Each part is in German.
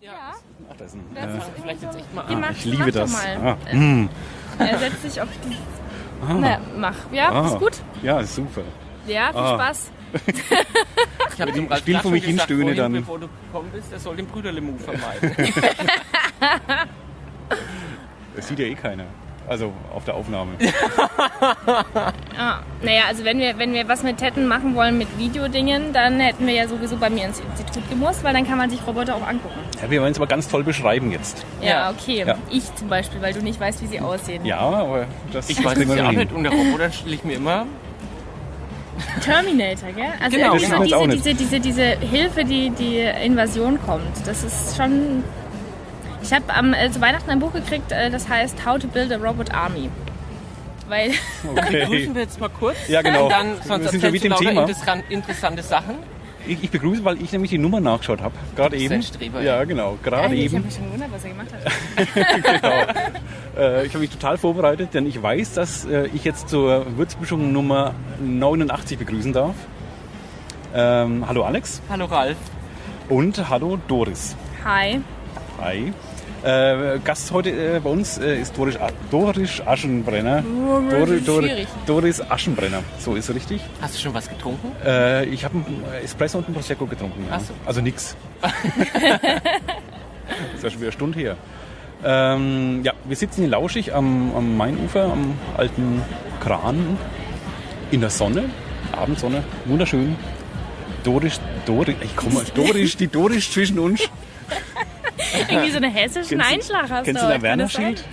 Ja. Ach, das ist ein, Das ist Vielleicht jetzt echt mal an. macht- ich liebe mach das. Ah, mm, Er setzt sich auf die. ah, Na, mach. Ja, ah. ist gut. Ja, ist super. Ja, viel Ah. Spaß. Ich habe dem Ralf Spiel vor mich schon hin, gesagt, stöhne vorhin, dann. bevor du gekommen bist, er soll den Brüderle-Move vermeiden. Das sieht ja eh keiner. Also auf der Aufnahme. Ah, naja, also wenn wir, wenn wir was mit Tetten machen wollen, mit Videodingen, dann hätten wir ja sowieso bei mir ins Institut gemusst, weil dann kann man sich Roboter auch angucken. Ja, wir wollen es aber ganz toll beschreiben jetzt. Ja, Ja. okay. Ja. Ich zum Beispiel, weil du nicht weißt, wie sie aussehen. Ja, aber das Ich weiß es ja auch nicht. Und der Roboter stelle ich mir immer. Terminator, gell? Also Genau, diese, genau. Das auch diese, nicht. diese, diese, diese Hilfe, die die Invasion kommt, das ist schon... Ich habe am äh, zu Weihnachten ein Buch gekriegt, äh, das heißt How to Build a Robot Army. Weil Okay. Begrüßen wir jetzt mal kurz. Ja, genau. Und dann Wir sonst sind schon mit dem Thema. interessan- interessante Sachen. Ich, ich begrüße, weil ich nämlich die Nummer nachgeschaut habe. Gerade eben. ein Streber, ja, genau. Gerade ich habe eben. mich schon gewundert, was er gemacht hat. genau. Äh, ich habe mich total vorbereitet, denn ich weiß, dass äh, ich jetzt zur Würzmischung Nummer 89 begrüßen darf. Ähm, hallo Alex Hallo Ralf. und hallo Doris. Hi. Hi. Äh, Gast heute äh, bei uns äh, ist Doris, Doris Aschenbrenner. das ist Dori- schwierig. Doris Aschenbrenner, so ist richtig. Hast du schon was getrunken? Äh, ich habe einen Espresso und einen Prosecco getrunken. Ja. So. Also nix. das ist ja schon wieder eine Stunde her. Ähm, ja, wir sitzen hier lauschig am, am Mainufer, am alten Kran, in der Sonne, Abendsonne, wunderschön. Doris, Doris, ich komme, Doris, die Doris zwischen uns. Irgendwie so einen hessischen Kennst du- Einschlag hast Kennst du du kann das sein? Werner-Schild?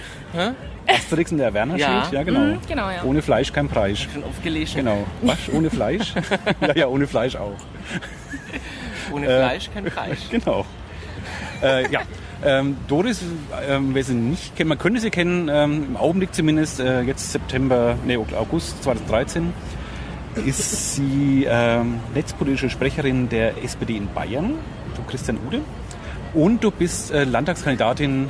Asterix und der Werner-Schild? Ja. Ja, genau. Mhm, genau, ja. Ohne Fleisch kein Preis. Schon oft gelesen. Genau. Was? Ohne Fleisch? ja, ja, ohne Fleisch auch. Ohne Äh, Fleisch kein Fleisch. Genau. Äh, ja. Ähm, Doris, ähm, wer sie nicht kennt, man könnte sie kennen, ähm, im Augenblick zumindest, äh, jetzt September, nee, August 2013, ist sie ähm, netzpolitische Sprecherin der SPD in Bayern, du Christian Ude. Und du bist äh, Landtagskandidatin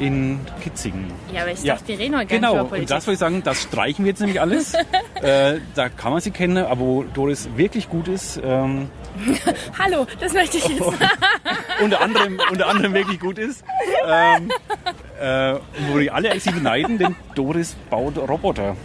in Kitzingen. Ja, aber ich Ja. dachte, wir reden heute gar Genau, nicht über und das wollte ich sagen, das streichen wir jetzt nämlich alles. äh, da kann man sie kennen, aber wo Doris wirklich gut ist, ähm, Hallo, das möchte ich jetzt. unter anderem, unter anderem wirklich gut ist, ähm, äh, wo die alle sie beneiden, denn Doris baut Roboter.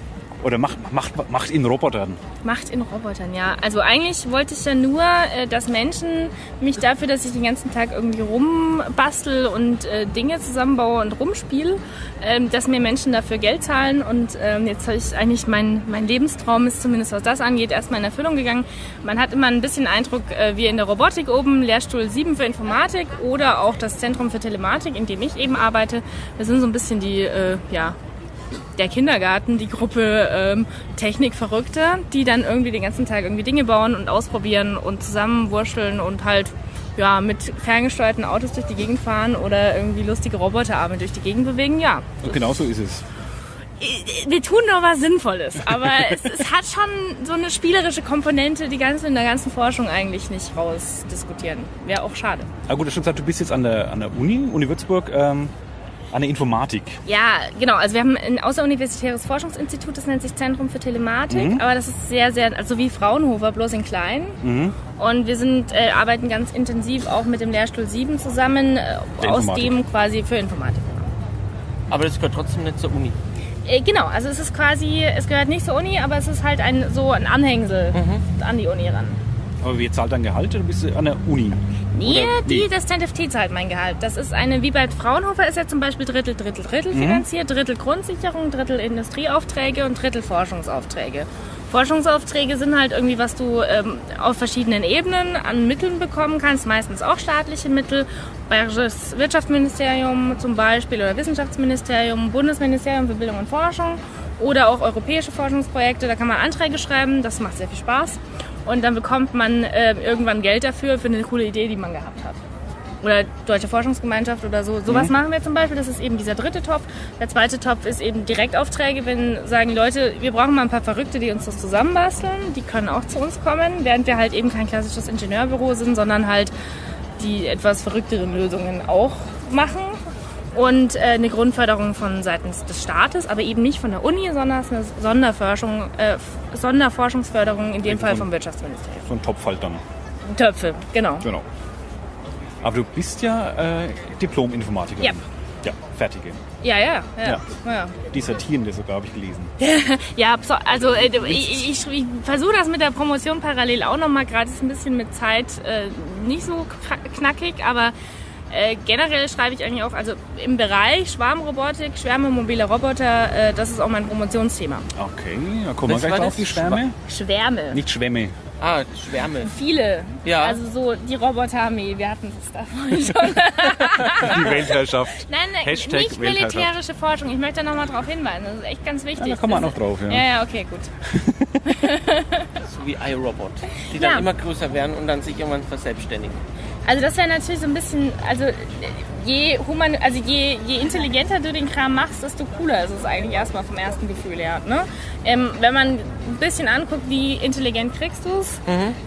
Oder macht, macht, macht in Robotern. Macht in Robotern, ja. Also eigentlich wollte ich ja nur, äh, dass Menschen mich dafür, dass ich den ganzen Tag irgendwie rumbastel und äh, Dinge zusammenbaue und rumspiele, ähm, dass mir Menschen dafür Geld zahlen. Und ähm, jetzt habe ich eigentlich, mein, mein Lebenstraum ist zumindest was das angeht, erstmal in Erfüllung gegangen. Man hat immer ein bisschen Eindruck, äh, wie in der Robotik oben, Lehrstuhl 7 für Informatik oder auch das Zentrum für Telematik, in dem ich eben arbeite. Wir sind so ein bisschen die, ja, der Kindergarten, die Gruppe ähm, Technikverrückte, die dann irgendwie den ganzen Tag irgendwie Dinge bauen und ausprobieren und zusammenwurschteln und halt ja, mit ferngesteuerten Autos durch die Gegend fahren oder irgendwie lustige Roboterarme durch die Gegend bewegen. Ja, Und genau so ist es. wir tun doch was Sinnvolles, aber es, es hat schon so eine spielerische Komponente, die ganze in der ganzen Forschung eigentlich nicht rausdiskutieren. Wäre auch schade. Aber gut, schon gesagt, du bist jetzt an der, an der Uni, Uni Würzburg, ähm, an der Informatik. Ja, genau. Also wir haben ein außeruniversitäres Forschungsinstitut, das nennt sich Zentrum für Telematik, Mhm. aber das ist sehr, sehr, also wie Fraunhofer, bloß in klein. Mhm. Und wir sind, äh, arbeiten ganz intensiv auch mit dem Lehrstuhl 7 zusammen, äh, aus dem quasi für Informatik. Aber das gehört trotzdem nicht zur Uni. Äh, genau, also es ist quasi, es gehört nicht zur Uni, aber es ist halt ein, so ein Anhängsel Mhm. an die Uni ran. Aber wer zahlt dein Gehalt oder bist du an der Uni? Nee, Oder- die, das ZFT zahlt mein Gehalt. Das ist eine, wie bei Fraunhofer ist ja zum Beispiel Drittel, Drittel, Drittel Mhm. finanziert. Drittel Grundsicherung, Drittel Industrieaufträge und Drittel Forschungsaufträge. Forschungsaufträge sind halt irgendwie, was du ähm, auf verschiedenen Ebenen an Mitteln bekommen kannst, meistens auch staatliche Mittel. Bayerisches Wirtschaftsministerium zum Beispiel oder Wissenschaftsministerium, Bundesministerium für Bildung und Forschung oder auch europäische Forschungsprojekte. Da kann man Anträge schreiben, das macht sehr viel Spaß. Und dann bekommt man äh, irgendwann Geld dafür, für eine coole Idee, die man gehabt hat oder Deutsche Forschungsgemeinschaft oder so. Sowas machen wir zum Beispiel. Das ist eben dieser dritte Topf. Der zweite Topf ist eben Direktaufträge, wenn sagen Leute, wir brauchen mal ein paar Verrückte, die uns das zusammenbasteln. Die können auch zu uns kommen, während wir halt eben kein klassisches Ingenieurbüro sind, sondern halt die etwas verrückteren Lösungen auch machen. Und äh, eine Grundförderung von seitens des Staates, aber eben nicht von der Uni, sondern es ist eine Sonderforschung, äh, Sonderforschungsförderung, in dem Fall vom Wirtschaftsministerium. So ein Topf halt dann. Töpfe, genau. Genau. Aber du bist ja äh, Diplom-Informatikerin. Ja. Ja, fertige. Ja, ja, ja. Ja. Dissertierende sogar, habe ich gelesen. Ja, so- also äh, ich, ich, ich versuche das mit der Promotion parallel auch nochmal, gerade ist ein bisschen mit Zeit äh, nicht so knackig, aber äh, generell schreibe ich eigentlich auch, also im Bereich Schwarmrobotik, Schwärme, mobile Roboter, äh, das ist auch mein Promotionsthema. Okay, da kommen wir gleich das? die Schwärme. Schwärme. Nicht Schwämme. Ah, Schwärme. Viele. Ja. Also so die Roboterarmee, wir hatten es da vorhin schon. Die Weltherrschaft. Nein, nein, Hashtag nicht Weltherrschaft. militärische Forschung. Ich möchte da nochmal drauf hinweisen. Das ist echt ganz wichtig. Ja, da kommen wir auch noch drauf, ja. Ja, ja, okay, gut. So wie iRobot. Die dann Ja. immer größer werden und dann sich irgendwann verselbstständigen. Also das wäre natürlich so ein bisschen, also je human, also je, je intelligenter du den Kram machst, desto cooler ist es eigentlich erstmal vom ersten Gefühl her. Ne? Ähm, wenn man ein bisschen anguckt, wie intelligent kriegst du es,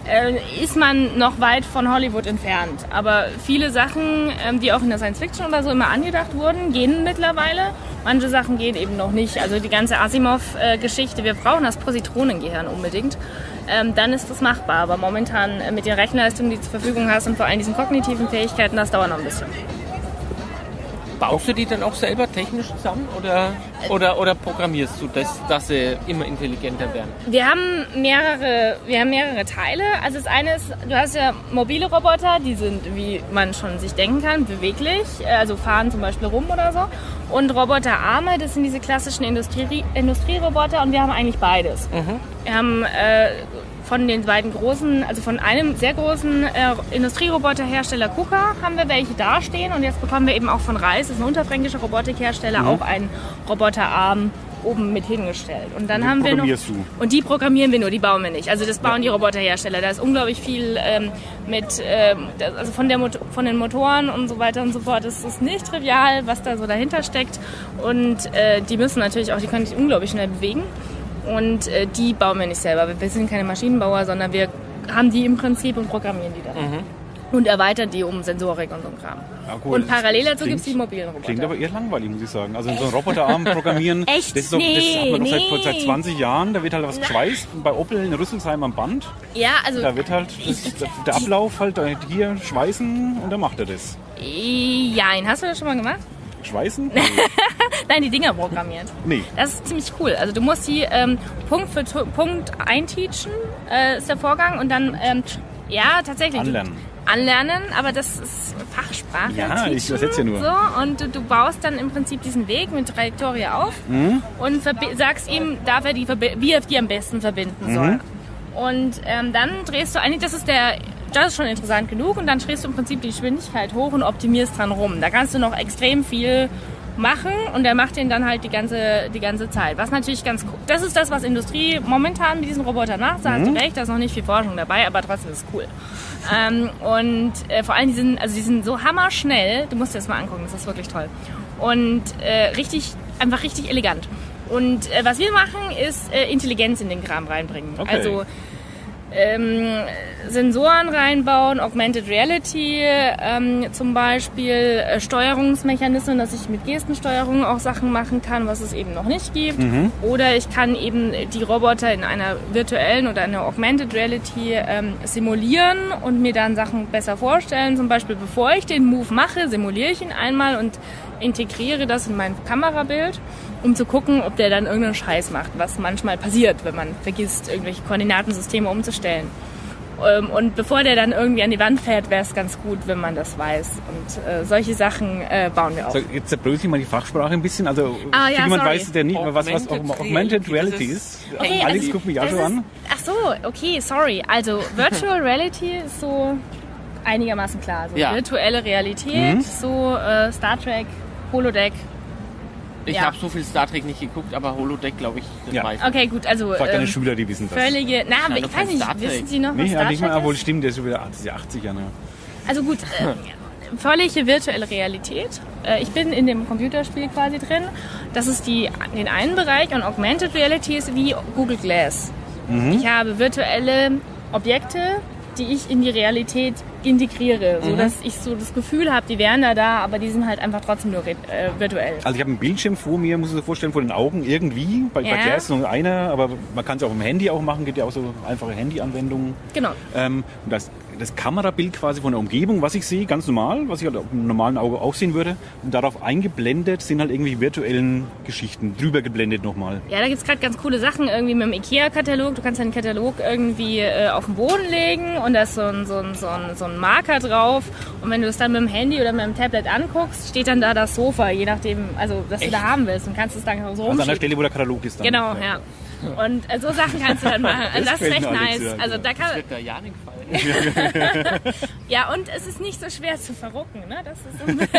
äh, ist man noch weit von Hollywood entfernt. Aber viele Sachen, ähm, die auch in der Science Fiction oder so immer angedacht wurden, gehen mittlerweile. Manche Sachen gehen eben noch nicht. Also die ganze Asimov-Geschichte, wir brauchen das Positronengehirn unbedingt. Ähm, dann ist das machbar. Aber momentan äh, mit den Rechenleistungen, die du zur Verfügung hast und vor allem diesen kognitiven Fähigkeiten, das dauert noch ein bisschen. Baust du die dann auch selber technisch zusammen oder, oder, oder programmierst du das, dass sie immer intelligenter werden? Wir haben mehrere, wir haben mehrere Teile. Also das eine ist, du hast ja mobile Roboter, die sind, wie man schon sich denken kann, beweglich, also fahren zum Beispiel rum oder so. Und Roboterarme, das sind diese klassischen Industrie, Industrieroboter und wir haben eigentlich beides. Wir haben äh, von den beiden großen, also von einem sehr großen äh, Industrieroboterhersteller KUKA haben wir welche dastehen und jetzt bekommen wir eben auch von Reis, das ist ein unterfränkischer Robotikhersteller, auch einen Roboterarm oben mit hingestellt. Und dann Den haben wir noch du? und die programmieren wir nur, die bauen wir nicht. Also das bauen die Roboterhersteller. Da ist unglaublich viel ähm, mit, ähm, also von, der Mot von den Motoren und so weiter und so fort. Es ist nicht trivial, was da so dahinter steckt. Und äh, die müssen natürlich auch, die können sich unglaublich schnell bewegen. Und äh, die bauen wir nicht selber. Wir- sind keine Maschinenbauer, sondern wir haben die im Prinzip und programmieren die dann. Und erweitern die um Sensorik und so ein Kram. Ja, gut, und parallel dazu gibt es die mobilen Roboter. Klingt aber eher langweilig, muss ich sagen. Also so einen Roboterarm programmieren, Echt? das, ist doch, das hat man doch seit, Nee, seit nee. 20 Jahren. Da wird halt was geschweißt. Bei Opel in Rüsselsheim am Band. ja, also Da wird halt das, der Ablauf halt hier schweißen und dann macht er das. Jein, hast du das schon mal gemacht? Schweißen? Nein, die Dinger programmiert. Nee. Das ist ziemlich cool. Also du musst die ähm, Punkt für Tu- Punkt einteachen, äh, ist der Vorgang. Und dann, ähm, ja, tatsächlich. du- Anlernen. Anlernen, aber das ist Fachsprache. Ja, ich übersetze ja nur. So, und du, du baust dann im Prinzip diesen Weg mit Trajektorie auf Mhm. und sagst ihm, darf er die, wie er die am besten verbinden soll. Mhm. Und ähm, dann drehst du eigentlich, das ist der, das ist schon interessant genug, und dann drehst du im Prinzip die Geschwindigkeit hoch und optimierst dran rum. Da kannst du noch extrem viel machen und der macht den dann halt die ganze, die ganze Zeit. Was natürlich ganz cool, das ist das, was Industrie momentan mit diesen Robotern macht. Da hast du recht, da ist noch nicht viel Forschung dabei, aber trotzdem ist es cool. Ähm, und äh, vor allem, die sind, also die sind so hammerschnell, du musst dir das mal angucken, das ist wirklich toll. Und äh, richtig, einfach richtig elegant. Und äh, was wir machen, ist äh, Intelligenz in den Kram reinbringen. Okay. Also ähm, Sensoren reinbauen, Augmented Reality ähm, zum Beispiel, äh, Steuerungsmechanismen, dass ich mit Gestensteuerung auch Sachen machen kann, was es eben noch nicht gibt. Oder ich kann eben die Roboter in einer virtuellen oder einer Augmented Reality ähm, simulieren und mir dann Sachen besser vorstellen. Zum Beispiel, bevor ich den Move mache, simuliere ich ihn einmal und integriere das in mein Kamerabild, um zu gucken, ob der dann irgendeinen Scheiß macht, was manchmal passiert, wenn man vergisst, irgendwelche Koordinatensysteme umzustellen. Ähm, Und bevor der dann irgendwie an die Wand fährt, wäre es ganz gut, wenn man das weiß. Und äh, solche Sachen äh, bauen wir auch. So, jetzt zerbrösel ich mal die Fachsprache ein bisschen. Also Ah, ja, jemand sorry. weiß, der nicht, was, was Augmented Reality ist. Okay, Alex also, guckt mich auch schon ist, an. Ach so, okay, sorry. Also Virtual Reality ist so einigermaßen klar. Also Ja. virtuelle Realität, Mhm. so äh, Star Trek, Holodeck. Ich Ja. habe so viel Star Trek nicht geguckt, aber Holodeck glaube ich das Ja. meiste. Okay, gut, also Frag deine ähm, Schüler, die wissen das. völlige. Na, aber ich weiß nicht, Star wissen Sie noch, was Nee, Star ja, nicht Trek mal, ist? obwohl stimmt, der ist schon wieder das ist ja 80 Jahre. Also gut, äh, völlige virtuelle Realität. Äh, ich bin in dem Computerspiel quasi drin. Das ist die, den einen Bereich und Augmented Reality ist wie Google Glass. Ich habe virtuelle Objekte, die ich in die Realität integriere, so dass ich so das Gefühl habe, die wären da da, aber die sind halt einfach trotzdem nur äh, virtuell. Also ich habe einen Bildschirm vor mir, muss ich mir vorstellen, vor den Augen irgendwie. Bei, bei Ja. Claire ist nur einer, aber man kann es auch im Handy auch machen, gibt ja auch so einfache Handy-Anwendungen. Genau. Ähm, und das das Kamerabild quasi von der Umgebung, was ich sehe, ganz normal, was ich halt auf dem normalen Auge auch sehen würde. Und darauf eingeblendet sind halt irgendwie virtuellen Geschichten, drüber geblendet nochmal. Ja, da gibt's gerade ganz coole Sachen irgendwie mit dem IKEA-Katalog. Du kannst deinen Katalog irgendwie äh, auf den Boden legen und da ist so ein, so, ein, so, ein, so ein Marker drauf. Und wenn du es dann mit dem Handy oder mit dem Tablet anguckst, steht dann da das Sofa, je nachdem, also was du da haben willst. Und kannst es dann so Also an der. Stelle, wo der Katalog ist dann. Genau, ja. Und äh, so Sachen kannst du dann machen. Also das ist gefällt recht nice. ja, Also ja. da kann, Wird der Janik fallen. ja, und es ist nicht so schwer zu verrucken. Ne? Das, ist so,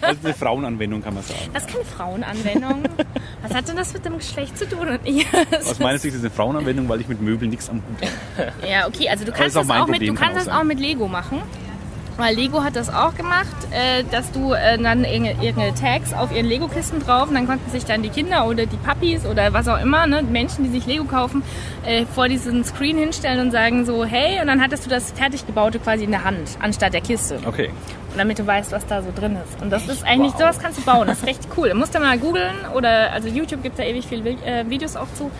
Also eine Frauenanwendung kann man sagen. das ist keine Frauenanwendung. Was hat denn das mit dem Geschlecht zu tun? Aus meiner Sicht ist es eine Frauenanwendung, weil ich mit Möbeln nichts am Hut habe. Ja, okay, also du ist kannst auch das mein auch, mit, du kann kannst auch das auch mit Lego machen. Weil Lego hat das auch gemacht, äh, dass du äh, dann irgende- irgendeine Tags auf ihren Lego-Kisten drauf und dann konnten sich dann die Kinder oder die Puppies oder was auch immer, ne, Menschen, die sich Lego kaufen, äh, vor diesen Screen hinstellen und sagen so, hey, und dann hattest du das fertig gebaute quasi in der Hand, anstatt der Kiste. Okay. Und damit du weißt, was da so drin ist. Und das ist eigentlich, sowas kannst du bauen, das ist recht cool. Du musst da mal googeln oder, also YouTube gibt da ewig viele äh, Videos auch zu.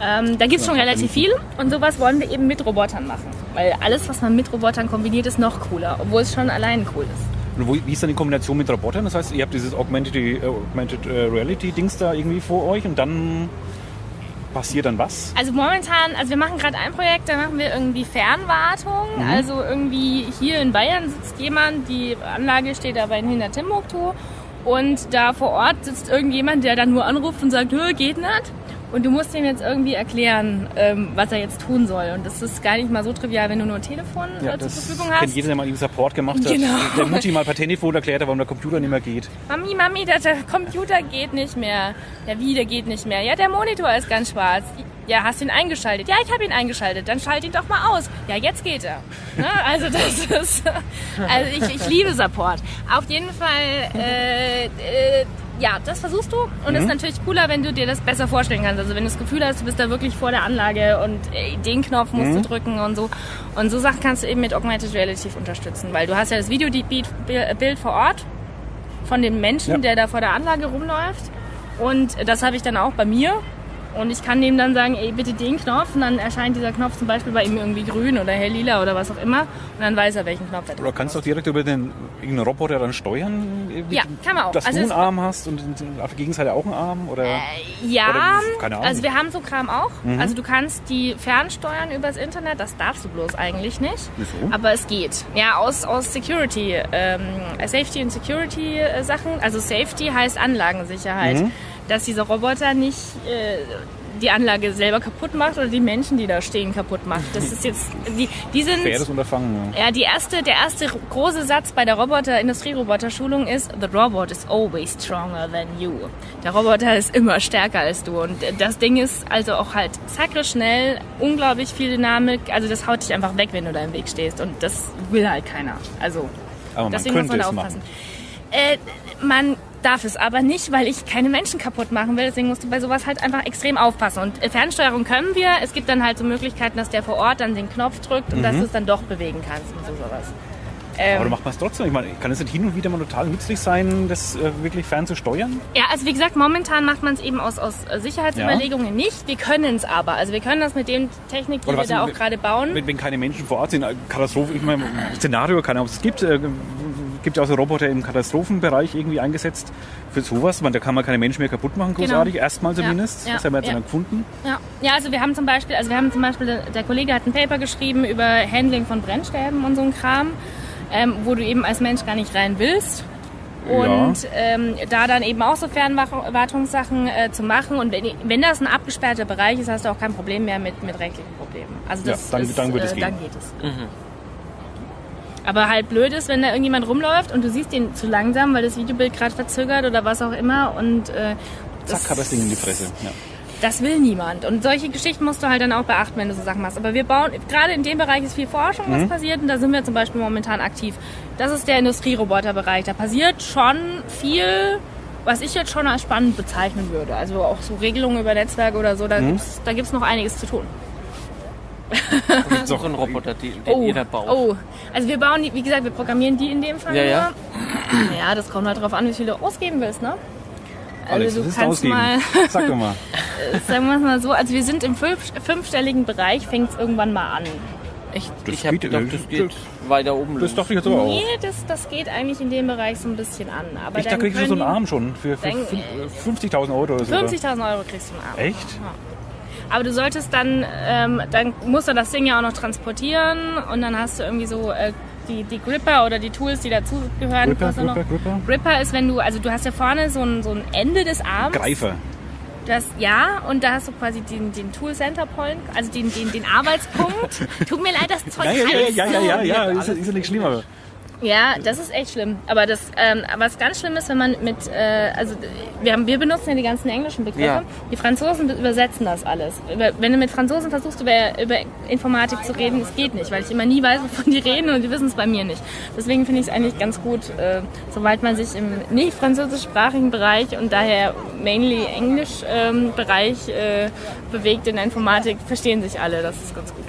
Ähm, da gibt es schon relativ viel und sowas wollen wir eben mit Robotern machen. Weil alles, was man mit Robotern kombiniert, ist noch cooler, obwohl es schon allein cool ist. Und wo, wie ist dann die Kombination mit Robotern? Das heißt, ihr habt dieses Augmented, äh, Augmented äh, Reality-Dings da irgendwie vor euch und dann passiert dann was? Also momentan, also wir machen gerade ein Projekt, da machen wir irgendwie Fernwartung. Also irgendwie hier in Bayern sitzt jemand, die Anlage steht aber in hinter Timbuktu und da vor Ort sitzt irgendjemand, der dann nur anruft und sagt, "Hö, geht nicht. Und du musst ihm jetzt irgendwie erklären, ähm, was er jetzt tun soll. Und das ist gar nicht mal so trivial, wenn du nur ein Telefon äh, zur Verfügung hast. jeder, der mal irgendwie Support gemacht hat. Genau. Der Mutti mal per Telefon erklärt hat, warum der Computer nicht mehr geht. Mami, Mami, der, der Computer geht nicht mehr. Ja, wie, der geht nicht mehr? Ja, der Monitor ist ganz schwarz. Ja, hast du ihn eingeschaltet? Ja, ich habe ihn eingeschaltet. Dann schalt ihn doch mal aus. Ja, jetzt geht er. Ne? Also das ist, also ich, ich liebe Support. Auf jeden Fall, äh, äh, ja, das versuchst du. Und es ist natürlich cooler, wenn du dir das besser vorstellen kannst. Also wenn du das Gefühl hast, du bist da wirklich vor der Anlage und äh, den Knopf musst du drücken und so. Und so Sachen kannst du eben mit Augmented Reality unterstützen. Weil du hast ja das Videobild vor Ort von dem Menschen, Ja. der da vor der Anlage rumläuft. Und das habe ich dann auch bei mir. Und ich kann dem dann sagen, ey, bitte den Knopf. Und dann erscheint dieser Knopf zum Beispiel bei ihm irgendwie grün oder hell lila oder was auch immer. Und dann weiß er, welchen Knopf er drückt. Oder kannst du auch direkt über den irgendeinen Roboter dann steuern? Ja, kann man auch. Dass Also du einen Arm hast und auf der Gegenseite auch einen Arm? Oder? Ja, Oder, keine Ahnung. Mhm. also wir haben so Kram auch. Also du kannst die fernsteuern übers Internet. Das darfst du bloß eigentlich nicht. Wieso? Aber es geht. Ja, aus, aus Security, ähm, Safety und Security äh, Sachen. Also Safety heißt Anlagensicherheit. Mhm. Dass dieser Roboter nicht äh, die Anlage selber kaputt macht oder die Menschen, die da stehen, kaputt macht. Das ist jetzt, die, die sind... Faires Unterfangen. Ja. Ja, die erste, der erste große Satz bei der Roboter, Industrieroboter-Schulung ist, the robot is always stronger than you. Der Roboter ist immer stärker als du. Und das Ding ist also auch halt zacke schnell, unglaublich viel Dynamik. Also das haut dich einfach weg, wenn du da im Weg stehst. Und das will halt keiner. Also Aber man deswegen muss man da aufpassen. machen. Äh, man darf es aber nicht, weil ich keine Menschen kaputt machen will. Deswegen musst du bei sowas halt einfach extrem aufpassen. Und äh, Fernsteuerung können wir. Es gibt dann halt so Möglichkeiten, dass der vor Ort dann den Knopf drückt und dass du es dann doch bewegen kannst und so sowas. Ähm, Aber du macht man es trotzdem. Ich meine, kann es nicht hin und wieder mal total nützlich sein, das äh, wirklich fern zu steuern? Ja, also wie gesagt, momentan macht man es eben aus, aus äh, Sicherheitsüberlegungen nicht. Wir können es aber. Also wir können das mit dem Technik, die wir da auch gerade bauen. Wenn, wenn keine Menschen vor Ort sind, äh, Katastrophe, ich meine, Szenario, keine Ahnung, ob es gibt, äh, gibt ja auch so Roboter im Katastrophenbereich irgendwie eingesetzt für sowas. Meine, da kann man keine Menschen mehr kaputt machen, großartig, erstmal Genau. Ja, zumindest. ja, das haben wir jetzt ja. dann gefunden. Ja. ja, also wir haben zum Beispiel, also wir haben zum Beispiel, der Kollege hat ein Paper geschrieben über Handling von Brennstäben und so ein Kram, ähm, wo du eben als Mensch gar nicht rein willst. Und ähm, da dann eben auch so Fernwartungssachen äh, zu machen. Und wenn, wenn das ein abgesperrter Bereich ist, hast du auch kein Problem mehr mit, mit rechtlichen Problemen. Also Ja, das dann- ist, dann wird es äh, gehen. dann geht es. Aber halt blöd ist, wenn da irgendjemand rumläuft und du siehst ihn zu langsam, weil das Videobild gerade verzögert oder was auch immer. Und äh, Zack, hat das Ding in die Fresse. Ja. das will niemand. Und solche Geschichten musst du halt dann auch beachten, wenn du so Sachen machst. Aber wir bauen, gerade in dem Bereich ist viel Forschung, was Mhm. passiert. Und da sind wir zum Beispiel momentan aktiv. Das ist der Industrieroboterbereich. Da passiert schon viel, was ich jetzt schon als spannend bezeichnen würde. Also auch so Regelungen über Netzwerke oder so. Mhm. Da gibt's da gibt's noch einiges zu tun. Noch einen Roboter, den, den ihr da baut. oh, also wir bauen die, wie gesagt, wir programmieren die in dem Fall Ja, ja. nur. Ja, das kommt halt drauf an, wie viel du ausgeben willst, ne? Alex, Also das du kannst ausgeben. mal Sag doch mal. sagen wir es mal so, also wir sind im fünf, fünfstelligen Bereich, fängt es irgendwann mal an. Echt? Das ich habe geht, gedacht, äh, das geht weiter oben Das los. dachte ich jetzt aber auch. Nee, das, das geht eigentlich in dem Bereich so ein bisschen an. Aber Ich, da dann kriegst du so einen Arm schon für, für Dann, fün- äh, 50.000 Euro oder so. oder? 50.000 Euro kriegst du einen Arm. Echt? Aber du solltest dann, ähm, dann musst du das Ding ja auch noch transportieren und dann hast du irgendwie so äh, die, die Gripper oder die Tools, die dazugehören. Gripper, kostet noch- Gripper, Gripper? Gripper ist, wenn du, also du hast ja vorne so ein, so ein Ende des Arms. Greifer. Das, ja, und da hast du quasi den, den Tool Center Point, also den, den, den Arbeitspunkt. Tut mir leid, das Zeug Ja, ja, ja, ja, ja, so. ja, ja, ist, ist ja nicht schlimmer. Ja, das ist echt schlimm. Aber das, ähm, was ganz schlimm ist, wenn man mit, äh, also wir, haben, wir benutzen ja die ganzen englischen Begriffe. Ja. Die Franzosen übersetzen das alles. Über, wenn du mit Franzosen versuchst, über, über Informatik zu reden, es geht nicht, weil ich immer nie weiß, wovon die reden und die wissen es bei mir nicht. Deswegen finde ich es eigentlich ganz gut, äh, sobald man sich im nicht französischsprachigen Bereich und daher mainly Englisch ähm, Bereich äh, bewegt in der Informatik, verstehen sich alle. Das ist ganz gut.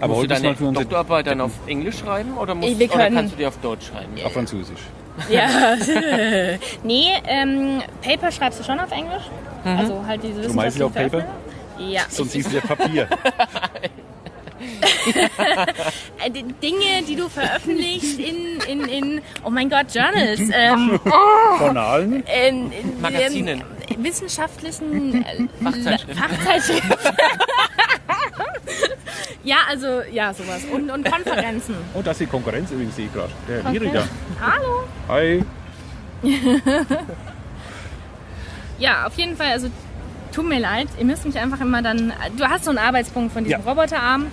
Aber Musst du deine für unsere Doktorarbeit dann auf Englisch schreiben oder, musst, wir oder kannst du die auf Deutsch schreiben? auf Französisch. Ja, nee, ähm, Paper schreibst du schon auf Englisch. Also halt diese Du meinst auf Paper? Veröffentlichung. Ja. Sonst siehst du ja Papier. Die Dinge, die du veröffentlichst in, in, in oh mein Gott, Journals, ähm, Journalen? in, in, Magazinen. wissenschaftlichen äh, Fachzeitschriften. Fachzeitschriften. Ja, also, ja, sowas. Und, und Konferenzen. Und das ist die Konkurrenz übrigens, sehe ich gerade. Der Herr Nieriger. Hallo. Hi. Ja, auf jeden Fall, also tut mir leid, ihr müsst mich einfach immer dann. Du hast so einen Arbeitspunkt von diesem Ja. Roboterarm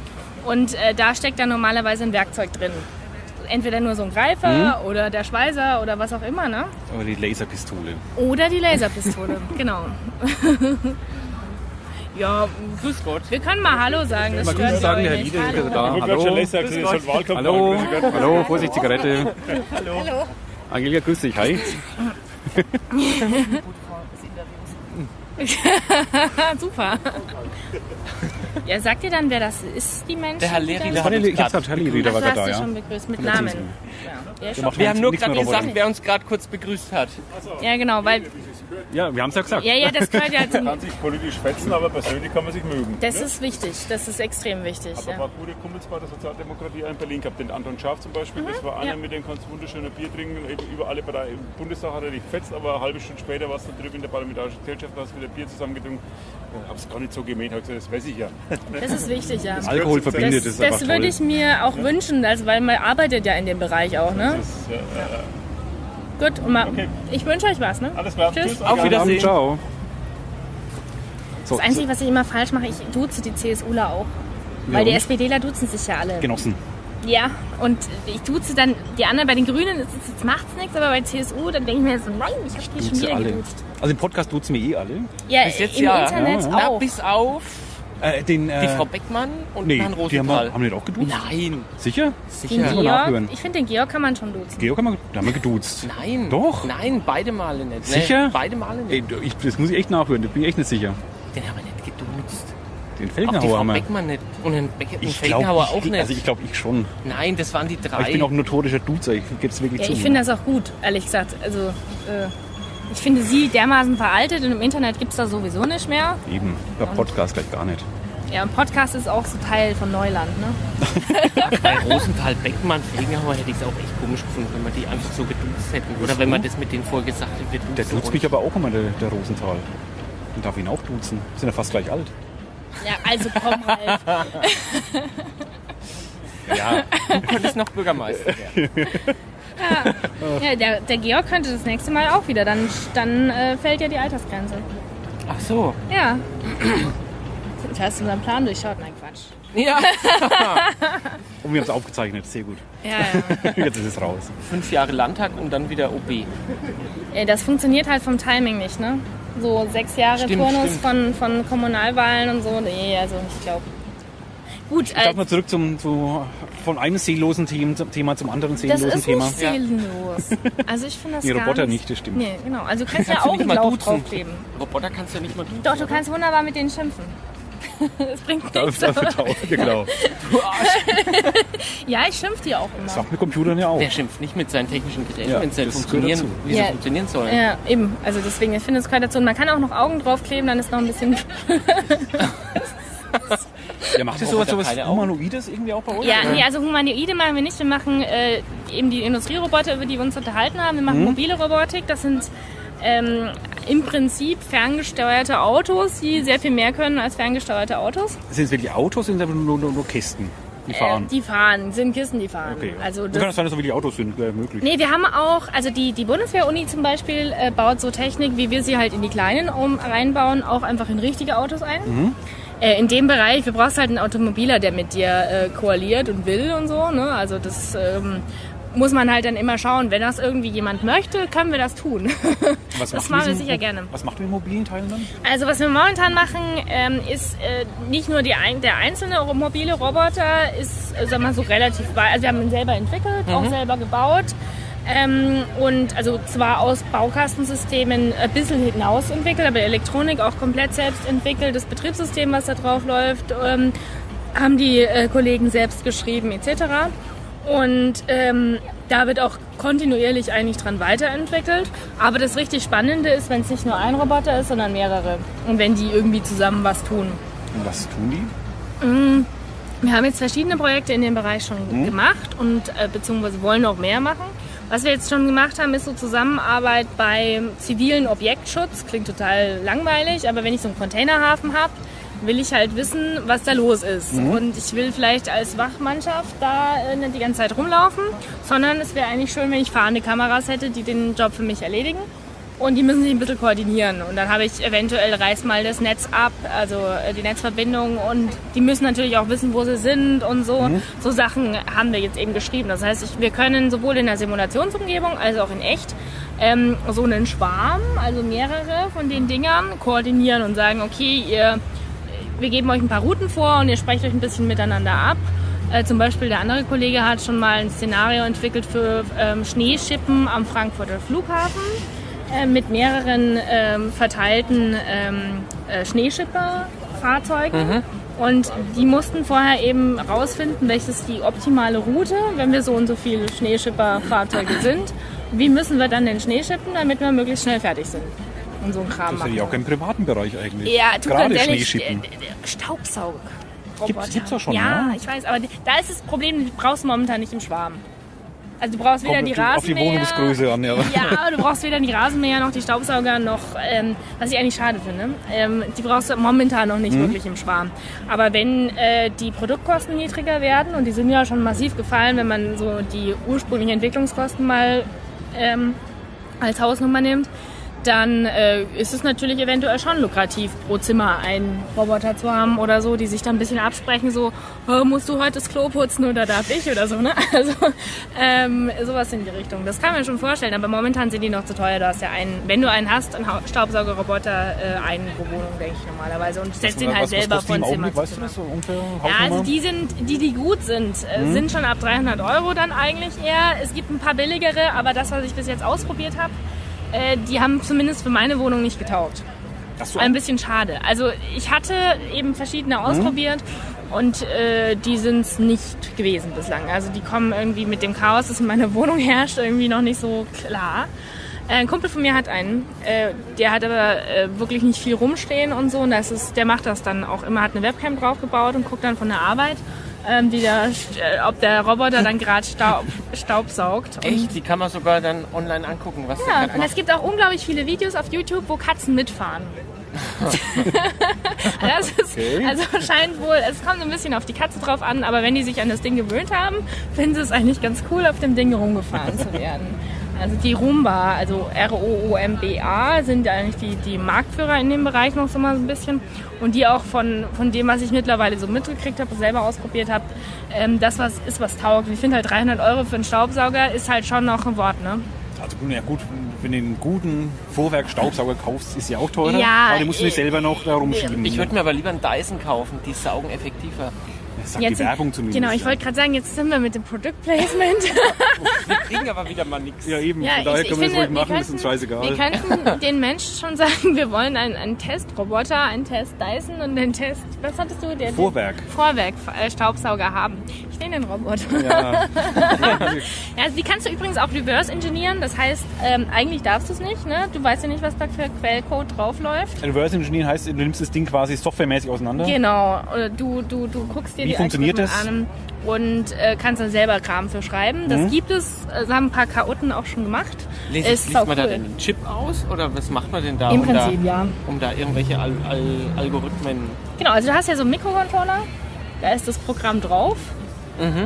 und äh, da steckt dann normalerweise ein Werkzeug drin. Entweder nur so ein Greifer Mhm. oder der Schweißer oder was auch immer, ne? Aber die Laserpistole. Oder die Laserpistole, genau. Ja, Grüß Gott. wir können mal Hallo sagen. Das Mal stört Grüße sagen, euch Herr. Liede, Hallo. da. Hallo. Hallo. Hallo, Vorsicht, Zigarette. Hallo. Angelika, grüß dich. Hi. Super. Ja, sagt ihr dann, wer das ist, die Menschen? Der Herr Leri, der hat uns Ich hab's Herr Lieder Ach, war gerade da, ja. schon begrüßt mit der Namen. Ja, der ist Der Wir haben nur gerade gesagt, wer uns gerade kurz begrüßt hat. ja, genau, weil, Ja, wir haben es ja gesagt. ja, ja, das gehört ja zum, kann sich politisch fetzen, aber persönlich kann man sich mögen. Das ist wichtig, das ist extrem wichtig. Aber Ja. war gute Kumpels bei der Sozialdemokratie in Berlin gehabt. Den Anton Schaaf zum Beispiel, das war einer, ja. mit dem kannst du wunderschöne Bier trinken. Eben über alle Parteien. Im Bundestag hat er dich fetzt, aber eine halbe Stunde später warst du drüben in der Parlamentarischen Gesellschaft, hast wieder Bier zusammengetrunken. Ich hab's gar nicht so gemäht, hab gesagt, das weiß ich ja. Das ist wichtig, ja. Alkohol Das- verbindet, Das, das ist einfach das würde ich mir auch wünschen, also, weil man arbeitet ja in dem Bereich auch, ne? Das ist, äh, Gut, und mal, Okay. ich wünsche euch was, ne? alles klar, Tschüss. tschüss. Auf Wiedersehen. Ciao. So, Das Einzige, was ich immer falsch mache, ich duze die CSUler auch. Weil die? SPDler duzen sich ja alle. Genossen. Ja, und ich duze dann die anderen, bei den Grünen ist es- jetzt macht's nichts, aber bei CSU, dann denke ich mir so, nein, ich habe die schon Duzen wieder alle. geduzt. Also im Podcast duzen wir eh alle. Ja, Bis jetzt im ja. Internet Ja, Na, auch. bis auf Äh, den, äh, die Frau Beckmann und nee, Herrn die haben, wir, Rosenthal. haben nicht auch geduzt? Nein, Sicher? Den sicher. Müssen wir Georg, ich finde, den Georg kann man schon duzen. Georg haben wir, da haben wir geduzt. Nein. Doch? Nein, beide Male nicht. Sicher? Nee, beide Male Ey, nicht. ich, das muss ich echt nachhören, da bin ich echt nicht sicher. Den haben wir nicht geduzt. Den Auch die Felgenhauer Frau haben wir. Beckmann nicht. Und den, Beck den Ich Felgenhauer glaube, auch ich, nicht. also ich glaube, ich schon. Nein, das waren die drei. Aber ich bin auch ein notorischer Duzer, ich gebe es wirklich Ja, zu. ich finde das auch gut, ehrlich gesagt. Also, äh, ich finde sie dermaßen veraltet und im Internet gibt es da sowieso nicht mehr. Eben, der Podcast gleich gar nicht. Ja, und Podcast ist auch so Teil von Neuland, ne? Bei Rosenthal, Beckmann, Felgenhauer hätte ich es auch echt komisch gefunden, wenn wir die einfach so geduzt hätten. Oder wenn man das mit denen vorher gesagt hätte, wir duzen Der duzt mich aber auch immer, der, der Rosenthal. Den darf ich ihn auch duzen. Wir sind ja fast gleich alt. Ja, also komm halt. Ja, Du könntest noch Bürgermeister werden. Ja, der, der Georg könnte das nächste Mal auch wieder. Dann, dann äh, fällt ja die Altersgrenze. Ach so. Ja. Du hast unseren Plan durchschaut. Nein, Quatsch. Ja. und wir haben es aufgezeichnet, sehr gut. Ja, ja. Jetzt ist es raus. Fünf Jahre Landtag und dann wieder OB. Ja, Das funktioniert halt vom Timing nicht, ne? So sechs Jahre Stimmt, Turnus stimmt. Von, von Kommunalwahlen und so. Nee, also ich glaube. Gut, Ich darf äh, mal zurück zum, zu, von einem seelosen Thema, zum anderen das seelosen ist Thema. nicht seelenlos. Also ich finde das Nee, gar Roboter nicht. das stimmt. Nee, genau. Also du kannst, Kannst ja du nicht mal Augenlauf duzen. draufkleben. Roboter kannst du ja nicht mal duzen. Doch, du kannst wunderbar mit denen schimpfen. Das bringt Da nichts. dafür taub, genau. Ja, ich schimpf dir auch Das immer. macht mit Computern ja auch. Wer schimpft nicht mit seinen technischen Geräten, Ja, wenn sie das funktionieren, wie sie Ja. funktionieren sollen? Ja, eben. Also deswegen, ich finde, es gehört dazu. Und man kann auch noch Augen draufkleben, dann ist noch ein bisschen. Ja, macht ihr sowas, sowas? Humanoides irgendwie auch bei euch? Ja, nee, also Humanoide machen wir nicht. Wir machen äh, eben die Industrieroboter, über die wir uns unterhalten haben. Wir machen Mhm. mobile Robotik. Das sind ähm, im Prinzip ferngesteuerte Autos, die sehr viel mehr können als ferngesteuerte Autos. Sind es wirklich Autos, sind es aber nur, nur, nur Kisten, die fahren? Äh, die fahren, sind Kisten, die fahren. okay. Also das das, kann es sein, dass so wie die Autos sind, äh, möglich. Nee, wir haben auch, also die, die Bundeswehr-Uni zum Beispiel äh, baut so Technik, wie wir sie halt in die kleinen um, reinbauen, auch einfach in richtige Autos ein. Mhm. Äh, in dem Bereich, wir brauchst halt einen Automobiler, der mit dir äh, koaliert und will und so. Ne? Also das ähm, muss man halt dann immer schauen. Wenn das irgendwie jemand möchte, können wir das tun. Was das machen wir sicher gerne. Was macht ihr mit mobilen Teilen dann? Also was wir momentan machen, ähm, ist äh, nicht nur die der einzelne mobile Roboter, ist, äh, sag mal so relativ weit. Also wir haben ihn selber entwickelt, auch selber gebaut. Ähm, und also zwar aus Baukastensystemen ein bisschen hinaus entwickelt, aber Elektronik auch komplett selbst entwickelt. Das Betriebssystem, was da drauf läuft, ähm, haben die äh, Kollegen selbst geschrieben etc. Und ähm, da wird auch kontinuierlich eigentlich dran weiterentwickelt. Aber das richtig Spannende ist, wenn es nicht nur ein Roboter ist, sondern mehrere. Und wenn die irgendwie zusammen was tun. Und was tun die? Wir haben jetzt verschiedene Projekte in dem Bereich schon gemacht und äh, beziehungsweise wollen noch mehr machen. Was wir jetzt schon gemacht haben, ist so Zusammenarbeit beim zivilen Objektschutz. Klingt total langweilig, aber wenn ich so einen Containerhafen habe, will ich halt wissen, was da los ist. Und ich will vielleicht als Wachmannschaft da äh, nicht die ganze Zeit rumlaufen, sondern es wäre eigentlich schön, wenn ich fahrende Kameras hätte, die den Job für mich erledigen. Und die müssen sich ein bisschen koordinieren. Und dann habe ich eventuell reiß mal das Netz ab, also äh, die Netzverbindung. Und die müssen natürlich auch wissen, wo sie sind und so. So Sachen haben wir jetzt eben geschrieben. Das heißt, ich, wir können sowohl in der Simulationsumgebung als auch in echt ähm, so einen Schwarm, also mehrere von den Dingern, koordinieren und sagen, okay, ihr, wir geben euch ein paar Routen vor und ihr sprecht euch ein bisschen miteinander ab. Äh, zum Beispiel der andere Kollege hat schon mal ein Szenario entwickelt für ähm, Schneeschippen am Frankfurter Flughafen äh, mit mehreren ähm, verteilten ähm, äh, Schneeschipperfahrzeugen. Und die mussten vorher eben rausfinden, welches die optimale Route, wenn wir so und so viele Schneeschipperfahrzeuge sind. Wie müssen wir dann den Schnee schippen, damit wir möglichst schnell fertig sind. Und so ein Kram Das machen. ja auch im privaten Bereich eigentlich. Ja, du Gerade Schneeschippen. äh, Staubsauger. Gibt's- gibt's doch schon, Ja, ne? ich weiß, aber die- da ist das Problem, du brauchst momentan nicht im Schwarm. Also du brauchst weder Kommt die auf die Rasenmäher... Wohnungsgröße an, ja. Ja, du brauchst weder die Rasenmäher noch die Staubsauger noch, ähm, was ich eigentlich schade finde, ähm, die brauchst du momentan noch Mhm. nicht wirklich im Schwarm. Aber wenn äh, die Produktkosten niedriger werden, und die sind ja schon massiv gefallen, wenn man so die ursprünglichen Entwicklungskosten mal ähm, als Hausnummer nimmt, dann äh, ist es natürlich eventuell schon lukrativ, pro Zimmer einen Roboter zu haben oder so, die sich dann ein bisschen absprechen, so, oh, musst du heute das Klo putzen oder darf ich oder so, ne? Also ähm, sowas in die Richtung. Das kann man schon vorstellen, aber momentan sind die noch zu teuer. Du hast ja einen, wenn du einen hast, einen Staubsaugerroboter, äh, einen pro Wohnung, denke ich normalerweise. Und setzt den halt was, selber was von im Zimmer zu weißt du das so ungefähr? Ja, also die sind, die, die gut sind, äh, Mhm. sind schon ab 300 Euro dann eigentlich eher. Es gibt ein paar billigere, aber das, was ich bis jetzt ausprobiert habe, äh, die haben zumindest für meine Wohnung nicht getaugt. Ach so. Ein bisschen schade. Also ich hatte eben verschiedene Mhm. ausprobiert und äh, die sind es nicht gewesen bislang. Also die kommen irgendwie mit dem Chaos, das in meiner Wohnung herrscht, irgendwie noch nicht so klar. Äh, Ein Kumpel von mir hat einen, äh, der hat aber wirklich nicht viel rumstehen und so. Und das ist, der macht das dann auch immer, hat eine Webcam draufgebaut und guckt dann von der Arbeit, ähm, wie der, äh, ob der Roboter dann gerade Staub, Staub saugt. Echt? Die kann man sogar dann online angucken, was ja, und es gibt auch unglaublich viele Videos auf YouTube, wo Katzen mitfahren. das ist, Okay. Also scheint wohl, es kommt ein bisschen auf die Katze drauf an, aber wenn die sich an das Ding gewöhnt haben, finden sie es eigentlich ganz cool, auf dem Ding rumgefahren zu werden. Also die Roomba, also R-O-O-M-B-A, sind eigentlich die, die Marktführer in dem Bereich noch so mal so ein bisschen. Und die auch von, von dem, was ich mittlerweile so mitgekriegt habe, selber ausprobiert habe, ähm, das was ist, was taugt. Ich finde halt 300 Euro für einen Staubsauger ist halt schon noch ein Wort, ne? Also ja gut, wenn du einen guten Vorwerk-Staubsauger kaufst, ist ja auch teurer. Ja, aber den musst du nicht äh, selber noch da rumschieben. Ich würde mir aber lieber einen Dyson kaufen, die saugen effektiver. Das sagt die Werbung zumindest. Genau, ich wollte gerade sagen, jetzt sind wir mit dem Product Placement. Wir kriegen aber wieder mal nichts. Ja, eben, Ja, von daher ich, ich können wir das finde, ruhig wir machen, ist uns scheißegal. Wir könnten den Menschen schon sagen, wir wollen einen, einen Testroboter, einen Test Dyson und einen Test, was hattest du? Der, Vorwerk. Vorwerk äh, Staubsauger haben. Stehenden Roboter. Ja. Ja, also die kannst du übrigens auch reverse engineeren. Das heißt, ähm, eigentlich darfst du es nicht. Ne? Du weißt ja nicht, was da für Quellcode draufläuft. Reverse Engineering heißt, du nimmst das Ding quasi softwaremäßig auseinander. Genau. Oder Du, du, du guckst dir Wie die funktioniert Algorithmen an und äh, kannst dann selber Kram für schreiben. Das Mhm. gibt es. Das haben ein paar Chaoten auch schon gemacht. Liest, Ist liest man da cool. den Chip aus oder was macht man denn da? Im um Prinzip, da, ja. Um da irgendwelche Al Al Algorithmen. Genau, also du hast ja so einen Mikrocontroller, da ist das Programm drauf.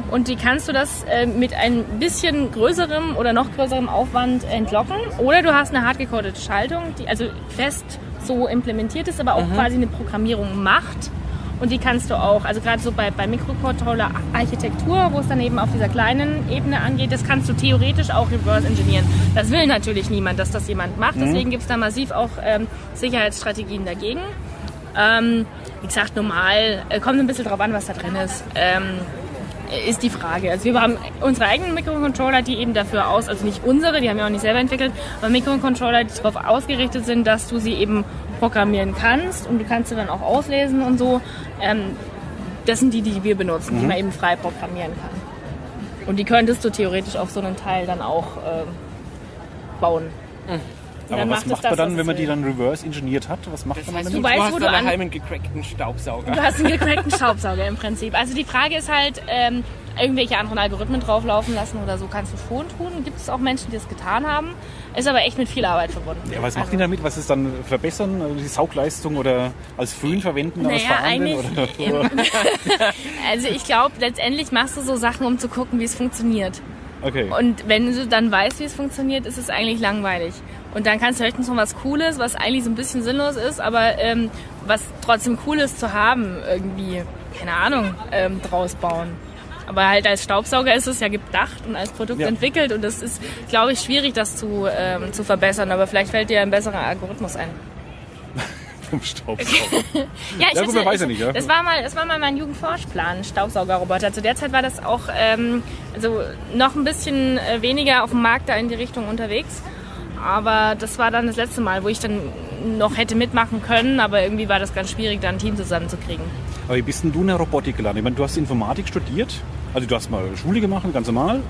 Und die kannst du das äh, mit ein bisschen größerem oder noch größerem Aufwand entlocken. Oder du hast eine hardgecodete Schaltung, die also fest so implementiert ist, aber auch quasi eine Programmierung macht. Und die kannst du auch, also gerade so bei, bei Mikrocontroller-Architektur, wo es dann eben auf dieser kleinen Ebene angeht, das kannst du theoretisch auch reverse engineeren. Das will natürlich niemand, dass das jemand macht. Deswegen gibt es da massiv auch ähm, Sicherheitsstrategien dagegen. Ähm, wie gesagt, normal, äh, kommt ein bisschen drauf an, was da drin ist. Ähm, ist die Frage. Also wir haben unsere eigenen Mikrocontroller, die eben dafür aus, also nicht unsere, die haben wir auch nicht selber entwickelt, aber Mikrocontroller, die darauf ausgerichtet sind, dass du sie eben programmieren kannst und du kannst sie dann auch auslesen und so. Ähm, das sind die, die wir benutzen, die man eben frei programmieren kann. Und die könntest du theoretisch auf so einen Teil dann auch ähm, bauen. Und Aber dann was macht macht man dann, wenn man die dann reverse engineert hat? Was macht Das man heißt, dann du, Du weißt, hast wo du daheim an- einen gecrackten Staubsauger. Du hast einen gecrackten Staubsauger im Prinzip. Also die Frage ist halt, ähm, irgendwelche anderen Algorithmen drauflaufen lassen oder so kannst du schon tun. Gibt es auch Menschen, die das getan haben. Ist aber echt mit viel Arbeit verbunden. Ja, was macht also, die damit? Was ist dann verbessern? Also die Saugleistung oder als Föhn verwenden, als Naja, Verhandeln? eigentlich- Oder? Also ich glaube, letztendlich machst du so Sachen, um zu gucken, wie es funktioniert. Okay. Und wenn du dann weißt, wie es funktioniert, ist es eigentlich langweilig. Und dann kannst du höchstens noch was Cooles, was eigentlich so ein bisschen sinnlos ist, aber ähm, was trotzdem cool ist zu haben, irgendwie, keine Ahnung, ähm, draus bauen. Aber halt als Staubsauger ist es ja gedacht und als Produkt Ja. entwickelt und es ist, glaube ich, schwierig, das zu, ähm, zu verbessern. Aber vielleicht fällt dir ein besserer Algorithmus ein. Vom Staubsauger. Ja, ich Ja, gut, hatte- weiß ja ich- nicht, ja. Das war mal, das war mal mein Jugendforschplan, Staubsaugerroboter. Zu der Zeit war das auch ähm, also noch ein bisschen äh, weniger auf dem Markt da in die Richtung unterwegs. Aber das war dann das letzte Mal, wo ich dann noch hätte mitmachen können, aber irgendwie war das ganz schwierig, da ein Team zusammenzukriegen. Aber wie bist denn du in der Robotik gelandet? Ich meine, du hast Informatik studiert. Also du hast mal Schule gemacht, ganz normal.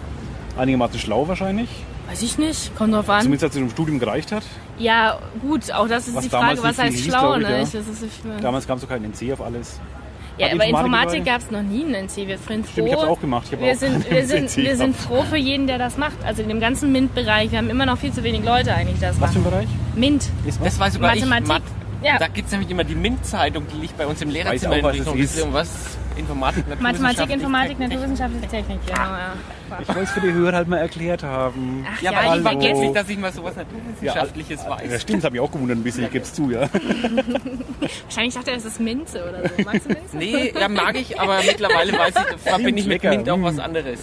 Einigermaßen schlau wahrscheinlich. Weiß ich nicht, kommt drauf an. Zumindest als es im Studium gereicht hat. Ja, gut, auch das ist Was die Frage, was heißt schlau, ich, ne? ja. Ich, ich, Damals gab es doch keinen NC auf alles. Ja, aber Informatik gab es noch nie in NC. Wir sind froh. Stimmt, ich hab's auch gemacht. Ich hab wir auch sind, wir sind, wir sind froh für jeden, der das macht. Also in dem ganzen MINT-Bereich. Wir haben immer noch viel zu wenig Leute eigentlich, das Was für ein machen. Bereich? MINT. Ist Das weiß sogar Mathematik. ich. Mat Ja. Da gibt es nämlich immer die MINT-Zeitung, die liegt bei uns im Lehrerzimmer auch, in was ist. irgendwas Informatik, Mathematik, Informatik, naturwissenschaftliche Technik. Genau, ja. Ich wollte es für die Hörer halt mal erklärt haben. Ach Ja, ja, aber ich vergesse nicht, dass ich mal sowas Naturwissenschaftliches Ja, weiß. stimmt, das hat mich auch gewundert ein bisschen, ich gebe es zu, ja. Wahrscheinlich dachte er, es ist Minze oder so. Magst du Minze? Nee, ja, mag ich, aber mittlerweile weiß ich, verbinde ich mit. MINT auch was anderes.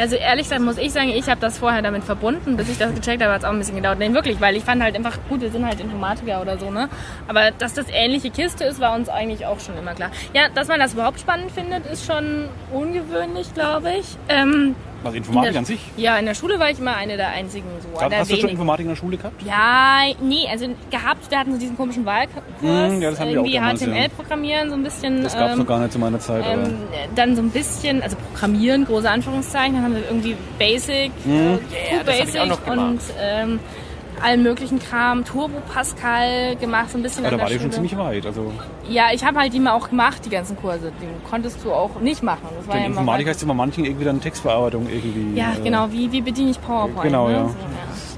Also ehrlich gesagt muss ich sagen, ich habe das vorher damit verbunden. Bis ich das gecheckt habe, hat es auch ein bisschen gedauert. Nein, wirklich, weil ich fand halt einfach, gut, wir sind halt Informatiker oder so, ne? Aber dass das ähnliche Kiste ist, war uns eigentlich auch schon immer klar. Ja, dass man das überhaupt spannend findet, ist schon ungewöhnlich, glaube ich. Ähm, Also in Informatik an sich. Ja, in der Schule war ich immer eine der einzigen so. Hast, der hast du schon. Informatik in der Schule gehabt? Ja, nee, also gehabt, wir hatten so diesen komischen Wahlkurs, Mm, ja, das haben wir auch irgendwie damals, ja. HTML-Programmieren, so ein bisschen. Das gab es ähm, noch gar nicht zu meiner Zeit. aber ähm, dann so ein bisschen, also Programmieren, große Anführungszeichen, dann haben wir irgendwie Basic, äh, das hab Basic ich auch noch gemacht. und ähm, allen möglichen Kram, Turbo Pascal gemacht, so ein bisschen an da war die schon ziemlich weit. Also Ja, ich habe halt die mal auch gemacht, die ganzen Kurse. Die konntest du auch nicht machen. Das war denn ja Informatik heißt immer manchen irgendwie dann Textbearbeitung irgendwie. Ja, äh, genau, wie, wie bediene ich PowerPoint? Genau, ne? ja. So, ja.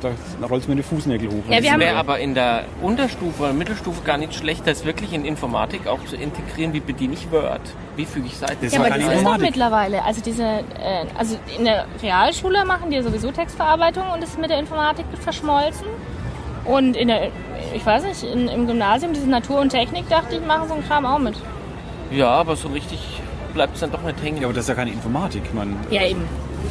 Da, rollst du mir die Fußnägel hoch. Ja, wir Wäre aber in der Unterstufe oder Mittelstufe gar nicht schlecht, das wirklich in Informatik auch zu integrieren. Wie bediene ich Word? Wie füge ich Seiten? Das Ja, aber das ist doch Informatik. mittlerweile. Also diese, äh, also in der Realschule machen die ja sowieso Textverarbeitung und das ist mit der Informatik verschmolzen. Und in der, ich weiß nicht, in, im Gymnasium, diese Natur und Technik, dachte ich, machen so einen Kram auch mit. Ja, aber so richtig bleibt es dann doch nicht hängen. Ja, aber das ist ja keine Informatik, meine, Ja, eben.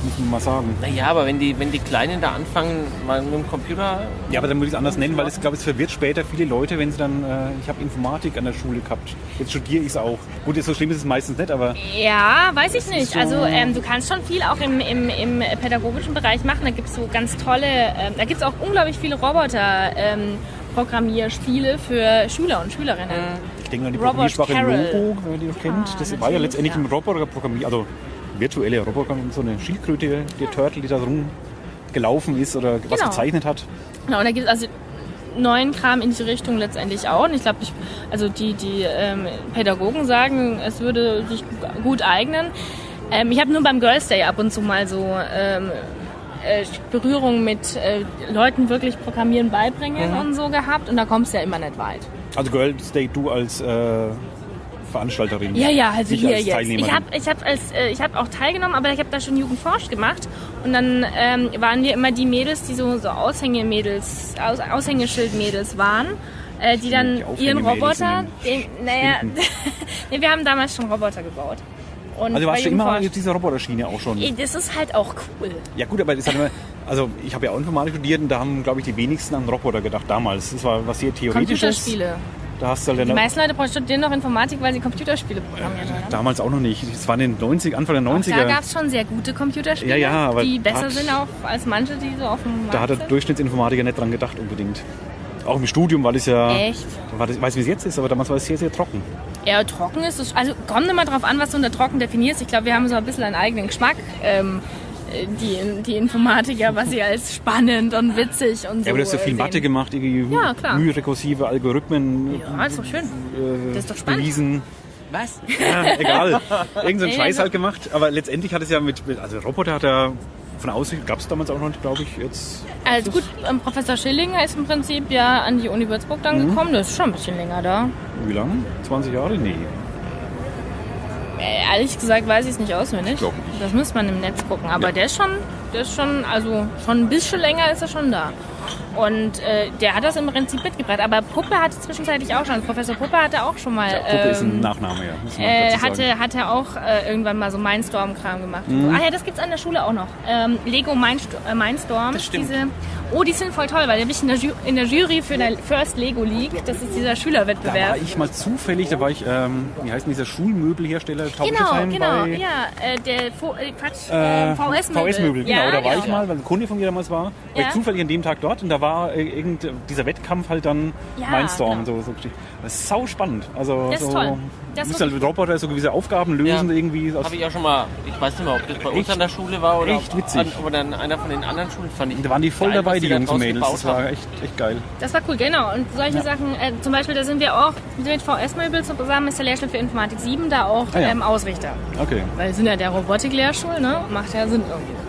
Muss man mal sagen. Naja, aber wenn die, wenn die Kleinen da anfangen, mal mit dem Computer. Ja, aber dann würde ich es anders nennen, weil es, glaube ich, es verwirrt später viele Leute, wenn sie dann, äh, ich habe Informatik an der Schule gehabt. Jetzt studiere ich es auch. Gut, so schlimm ist es meistens nicht, aber Ja, weiß ich nicht. so- Also ähm, du kannst schon viel auch im, im, im pädagogischen Bereich machen. Da gibt es so ganz tolle, ähm, da gibt es auch unglaublich viele Roboter. Ähm, Programmierspiele für Schüler und Schülerinnen. ich denke an die Robert Programmiersprache Carroll. Logo, wenn ihr die noch kennt. Ah, das war ja letztendlich ja. ein Roboter programmiert, also virtuelle Roboter, so eine Schildkröte, der Turtle, die da rumgelaufen ist oder was Genau. gezeichnet hat. Genau, und da gibt es also neuen Kram in die Richtung letztendlich auch. Und ich glaube, also die, die ähm, Pädagogen sagen, es würde sich gut eignen. Ähm, ich habe nur beim Girls Day ab und zu mal so ähm, äh, Berührung mit äh, Leuten wirklich Programmieren beibringen und so gehabt. Und da kommst du ja immer nicht weit. Also Girls Day, du als äh, Veranstalterin. Ja, ja, also hier als jetzt. Ich habe ich hab als, äh, ich hab auch teilgenommen, aber ich habe da schon Jugendforsch gemacht. Und dann ähm, waren wir immer die Mädels, die so, so Aushängemädels, Aus, Aushängeschildmädels waren, äh, die dann Die ihren Roboter, den naja, nee, wir haben damals schon Roboter gebaut. Und also warst du immer auf dieser Roboterschiene auch schon. Das ist halt auch cool. Ja gut, aber das hat immer, also ich habe ja auch Informatik studiert und da haben, glaube ich, die wenigsten an Roboter gedacht damals. Das war was sehr theoretisches. Computerspiele. Da hast du halt Die meisten Leute studieren noch Informatik, weil sie Computerspiele programmieren. oder? damals auch noch nicht. Das war in den 90 Anfang der Auch 90er. da gab es schon sehr gute Computerspiele, Ja, ja, aber die besser hat- sind auch als manche, die so auf dem Markt da hat der sind. Durchschnittsinformatiker nicht dran gedacht unbedingt. Auch im Studium war das ja, Echt? war das, ich weiß wie es jetzt ist, aber damals war es sehr, sehr trocken. Ja, trocken ist es. Also kommt immer drauf an, was du unter trocken definierst. Ich glaube, wir haben so ein bisschen einen eigenen Geschmack. Ähm, äh, die, die Informatiker, was sie als spannend und witzig und so. Ja, aber du hast ja viel äh, Mathe sehen. gemacht, irgendwie Ja, klar. mührekursive Algorithmen Ja, ist doch schön. äh, Das ist doch spannend. bewiesen. Was? Ja, egal. Irgend so einen Scheiß ja. halt gemacht. Aber letztendlich hat es ja mit, mit- also Roboter hat er von außen, gab es damals auch noch, glaube ich, jetzt. Also gut, ähm, Professor Schillinger ist im Prinzip ja an die Uni Würzburg dann Mhm. gekommen. Das ist schon ein bisschen länger da. Wie lange? 20 Jahre? Nee. Äh, ehrlich gesagt weiß ich es nicht auswendig. Glaub nicht. Das müsste man im Netz gucken. Aber Ja. der ist schon, der ist schon, also schon ein bisschen länger ist er schon da. Und äh, der hat das im Prinzip mitgebracht. Aber Puppe hatte zwischenzeitlich auch schon. Also Professor Puppe hatte auch schon mal. Ja, Puppe ist ein ähm, Nachname, ja. Muss man äh, hatte, hatte auch äh, irgendwann mal so Mindstorm-Kram gemacht. Mhm. Ah ja, das gibt's an der Schule auch noch. Ähm, Lego Mindst äh, Mindstorm. Das stimmt. Diese, oh, die sind voll toll, weil da bin ich in der, Ju in der Jury für der First Lego League. Das ist dieser Da war Schülerwettbewerb. ich mal zufällig, da war ich, ähm, wie heißt denn dieser Schulmöbelhersteller? Genau, genau, ja, äh, der äh, Quatsch, Äh, äh, VS-Möbel. VS-Möbel, genau. Ja, da war genau. ich mal, weil ein Kunde von mir damals war. War Ja. ich zufällig an dem Tag dort und da war äh, irgend, dieser Wettkampf halt dann Ja, Mindstorm. genau. So, so. Das ist sau spannend. Also, Das ist so, toll. Das musst halt mit Roboter so gewisse Aufgaben lösen Ja. irgendwie. Aus, Habe ich auch schon mal, ich weiß nicht mehr, ob das bei uns Echt? an der Schule war oder Echt witzig. An, oder an einer von den anderen Schulen. Fand ich da waren die voll geil, dabei, die Jungs und Mädels. Das war echt, echt geil. Das war cool, genau. Und solche Sachen, äh, zum Beispiel, da sind wir auch mit VS-Möbel zusammen, ist der Lehrstuhl für Informatik 7 da auch Ah ja. ähm, Ausrichter. Okay. Weil wir sind ja der Robotik-Lehrstuhl, ne? Macht ja Sinn irgendwie.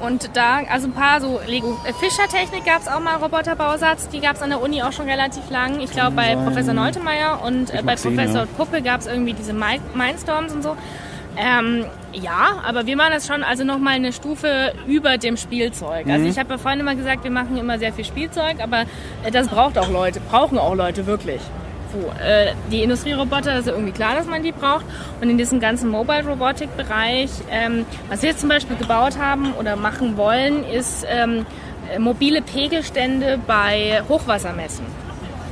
Und da, also ein paar so Lego äh, Fischer-Technik gab es auch mal, Roboterbausatz, die gab es an der Uni auch schon relativ lang. Ich glaube bei. Professor Neutemeyer und äh, bei mal gesehen, Professor ja. Puppe gab es irgendwie diese Mi- Mindstorms und so. Ähm, ja, aber wir machen das schon also nochmal eine Stufe über dem Spielzeug. Also Mhm. ich habe ja vorhin immer gesagt, wir machen immer sehr viel Spielzeug, aber äh, das braucht auch Leute, brauchen auch Leute wirklich. So, äh, die Industrieroboter, das ist ja irgendwie klar, dass man die braucht. Und in diesem ganzen Mobile-Robotik-Bereich, ähm, was wir jetzt zum Beispiel gebaut haben oder machen wollen, ist ähm, äh, mobile Pegelstände bei Hochwassermessen.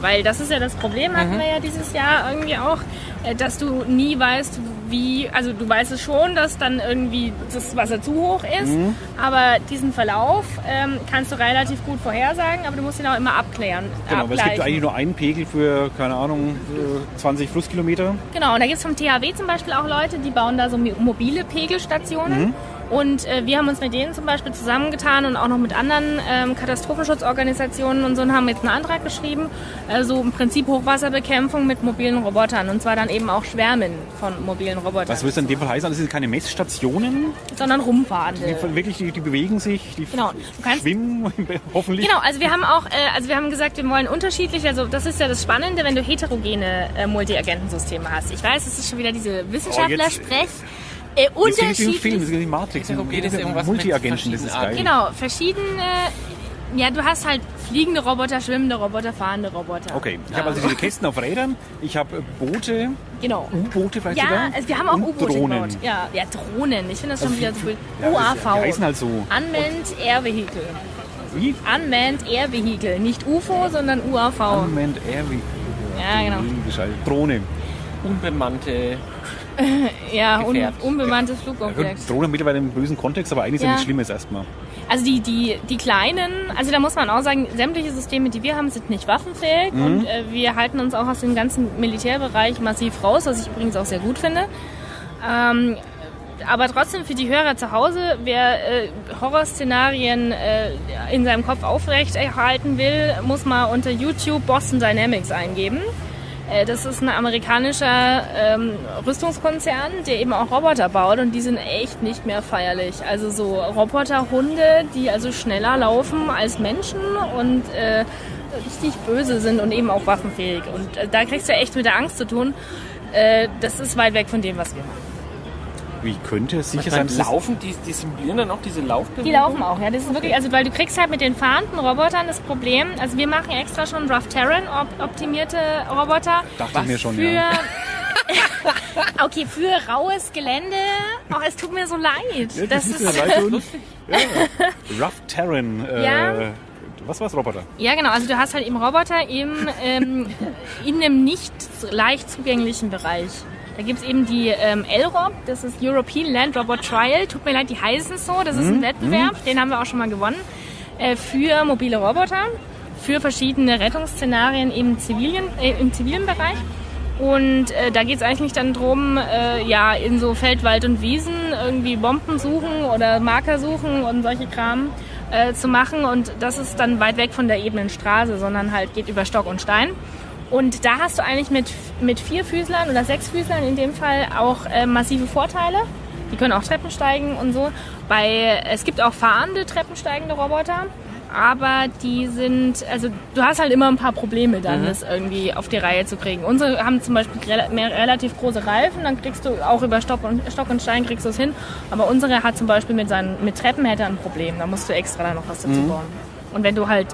Weil das ist ja das Problem, hatten wir ja dieses Jahr irgendwie auch, äh, dass du nie weißt, wie, also du weißt es schon, dass dann irgendwie das Wasser zu hoch ist, aber diesen Verlauf ähm, kannst du relativ gut vorhersagen, aber du musst ihn auch immer abklären. Genau, aber es gibt abgleichen. eigentlich nur einen Pegel für, keine Ahnung, äh, 20 Flusskilometer. Genau, und da gibt es vom THW zum Beispiel auch Leute, die bauen da so mobile Pegelstationen. Und äh, wir haben uns mit denen zum Beispiel zusammengetan und auch noch mit anderen ähm, Katastrophenschutzorganisationen und so und haben jetzt einen Antrag geschrieben, äh, so im Prinzip Hochwasserbekämpfung mit mobilen Robotern und zwar dann eben auch Schwärmen von mobilen Robotern, Was würde es in dem Fall heißen? Also, es sind keine Messstationen, sondern rumfahrende. die wirklich, die, die bewegen sich, die Genau, schwimmen, hoffentlich. Genau, also wir haben auch, äh, also wir haben gesagt, wir wollen unterschiedlich, also das ist ja das Spannende, wenn du heterogene äh, Multiagentensysteme hast. Ich weiß, es ist schon wieder diese Wissenschaftler-Sprech. Äh, Das ist wie im unterschiedlich. Film, das ist die Matrix. Ist irgendwas mit Multiagenten, das ist geil. Genau, verschiedene. Ja, du hast halt fliegende Roboter, schwimmende Roboter, fahrende Roboter. Okay, ich habe also diese Kästen auf Rädern, ich habe äh, Boote, Genau. U-Boote vielleicht Ja, sogar. also wir haben auch und U-Boote Drohnen. gebaut. Ja, ja, Drohnen. Ich finde das schon Also wieder wie- so cool. ja, das- UAV. Die heißen halt so. Unmanned Air Vehicle. Wie? Unmanned Air Vehicle. Nicht UFO, sondern UAV. Unmanned Air Vehicle. Ja, genau. Drohne. Unbemannte. Ja, un unbemanntes Flugobjekt. Drohne mittlerweile im bösen Kontext, aber eigentlich ist ja Ja. nichts Schlimmes erstmal. Also die, die, die kleinen, also da muss man auch sagen, sämtliche Systeme, die wir haben, sind nicht waffenfähig Mhm. und äh, wir halten uns auch aus dem ganzen Militärbereich massiv raus, was ich übrigens auch sehr gut finde. Ähm, aber trotzdem für die Hörer zu Hause, wer äh, Horrorszenarien äh, in seinem Kopf aufrechterhalten will, muss mal unter YouTube Boston Dynamics eingeben. Äh, das ist ein amerikanischer ähm, Rüstungskonzern, der eben auch Roboter baut und die sind echt nicht mehr feierlich. Also so Roboterhunde, die also schneller laufen als Menschen und äh, richtig böse sind und eben auch waffenfähig. Und äh, da kriegst du echt mit der Angst zu tun. Äh, das ist weit weg von dem, was wir machen. Wie könnte es sicher Beim sein, dass es- Laufen, die, die simulieren dann auch diese Laufbewegung? Die laufen auch, ja. Das ist wirklich, also weil du kriegst halt mit den fahrenden Robotern das Problem. Also wir machen extra schon Rough Terrain op optimierte Roboter. dachte ich mir schon, für ja. okay, für raues Gelände. Oh, es tut mir so leid. Ja, das ist ist, mir leid, und- ja. Rough Terran. Äh, Ja. Was war's, Roboter? ja, genau. Also du hast halt eben Roboter im, ähm, in einem nicht leicht zugänglichen Bereich. Da gibt es eben die ähm, LROB, das ist European Land Robot Trial. Tut mir leid, die heißen so. Das ist ein Wettbewerb, den haben wir auch schon mal gewonnen. Äh, für mobile Roboter, für verschiedene Rettungsszenarien im zivilen, äh, im zivilen Bereich. Und äh, da geht es eigentlich dann drum, äh, ja, in so Feld, Wald und Wiesen irgendwie Bomben suchen oder Marker suchen und solche Kram äh, zu machen. Und das ist dann weit weg von der ebenen Straße, sondern halt geht über Stock und Stein. Und da hast du eigentlich mit, mit vier Füßlern oder sechs Füßlern in dem Fall auch äh, massive Vorteile. Die können auch Treppen steigen und so. Bei, es gibt auch fahrende treppensteigende Roboter, aber die sind, also du hast halt immer ein paar Probleme dann, das irgendwie auf die Reihe zu kriegen. Unsere haben zum Beispiel rela mehr, relativ große Reifen, dann kriegst du auch über Stock und, Stock und Stein kriegst du es hin. Aber unsere hat zum Beispiel mit, seinen, mit Treppen hätte ein Problem, da musst du extra da noch was dazu bauen. Und wenn du halt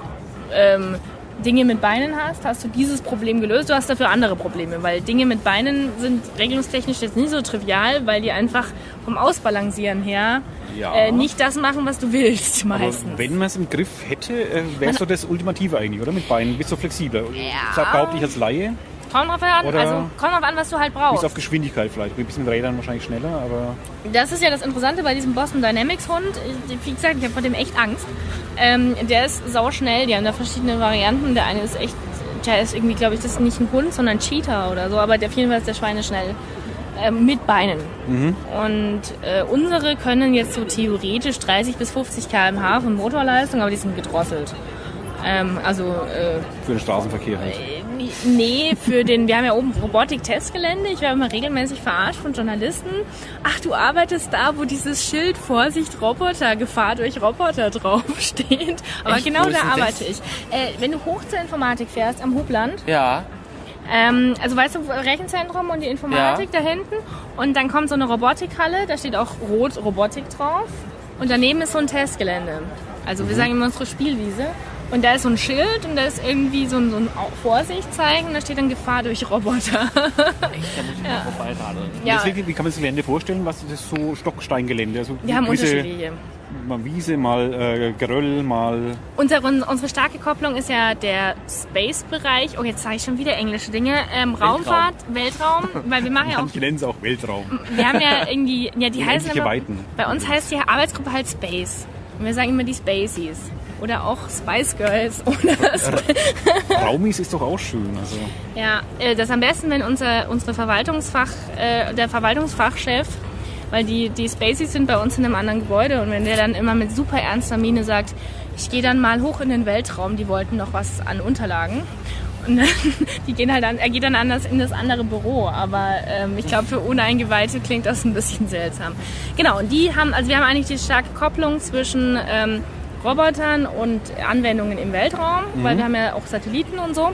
ähm, Dinge mit Beinen hast, hast du dieses Problem gelöst. Du hast dafür andere Probleme, weil Dinge mit Beinen sind regelungstechnisch jetzt nicht so trivial, weil die einfach vom Ausbalancieren her Ja. äh, nicht das machen, was du willst Aber meistens. wenn man es im Griff hätte, äh, wäre es so das Ultimative eigentlich, oder? Mit Beinen, bist du flexibler. Ja. Behaupte ich als Laie, Kommt drauf an, Oder- also kommt drauf an, was du halt bis auf brauchst. Geschwindigkeit vielleicht. Ein bisschen Rädern wahrscheinlich schneller, aber Das ist ja das Interessante bei diesem Boston Dynamics Hund. Wie gesagt, ich habe vor dem echt Angst. Ähm, der ist sauschnell, die haben da verschiedene Varianten. Der eine ist echt, der ist irgendwie, glaube ich, das ist nicht ein Hund, sondern ein Cheetah oder so, aber der auf jeden Fall ist der Schweine schnell. Ähm, mit Beinen. Und äh, unsere können jetzt so theoretisch 30 bis 50 km/h von Motorleistung, aber die sind gedrosselt. Ähm, also äh, für den Straßenverkehr halt. Nee, für den, wir haben ja oben Robotik-Testgelände. Ich werde immer regelmäßig verarscht von Journalisten. Ach, du arbeitest da, wo dieses Schild Vorsicht Roboter, Gefahr durch Roboter draufsteht. Aber Echt? genau da arbeite ich. Äh, wenn du hoch zur Informatik fährst, am Hubland, Ja. ähm, also weißt du, Rechenzentrum und die Informatik da hinten. Und dann kommt so eine Robotikhalle, da steht auch Rot Robotik drauf. Und daneben ist so ein Testgelände. Also Mhm. wir sagen immer unsere Spielwiese. Und da ist so ein Schild und da ist irgendwie so ein, so ein Vorsicht zeigen. Da steht dann Gefahr durch Roboter. Da muss ich mal vorbeiradeln. ja, Deswegen, wie kann man sich das Gelände vorstellen? Was ist das so Stocksteingelände? Also wir haben unterschiedliche. Mal Wiese, mal äh, Geröll, mal Unsere, unsere starke Kopplung ist ja der Space-Bereich. Oh, jetzt sage ich schon wieder englische Dinge. Ähm, Raumfahrt, Weltraum, weil wir machen ja auch manche nennen es auch Weltraum. Wir haben ja irgendwie, ja, die heißen immer, Weiten. bei uns heißt die Arbeitsgruppe halt Space. Und wir sagen immer die Spaceys. Oder auch Spice Girls. Oder Raumis ist doch auch schön. Also ja, äh, das am besten, wenn unser, unsere Verwaltungsfach, äh, der Verwaltungsfachchef, weil die, die Spaceys sind bei uns in einem anderen Gebäude und wenn der dann immer mit super ernster Miene sagt, ich gehe dann mal hoch in den Weltraum, die wollten noch was an Unterlagen. Und dann, die gehen halt an, er geht dann anders in das andere Büro, aber ähm, ich glaube für Uneingeweihte klingt das ein bisschen seltsam. Genau, und die haben, also wir haben eigentlich die starke Kopplung zwischen ähm, Robotern und Anwendungen im Weltraum, weil wir haben ja auch Satelliten und so.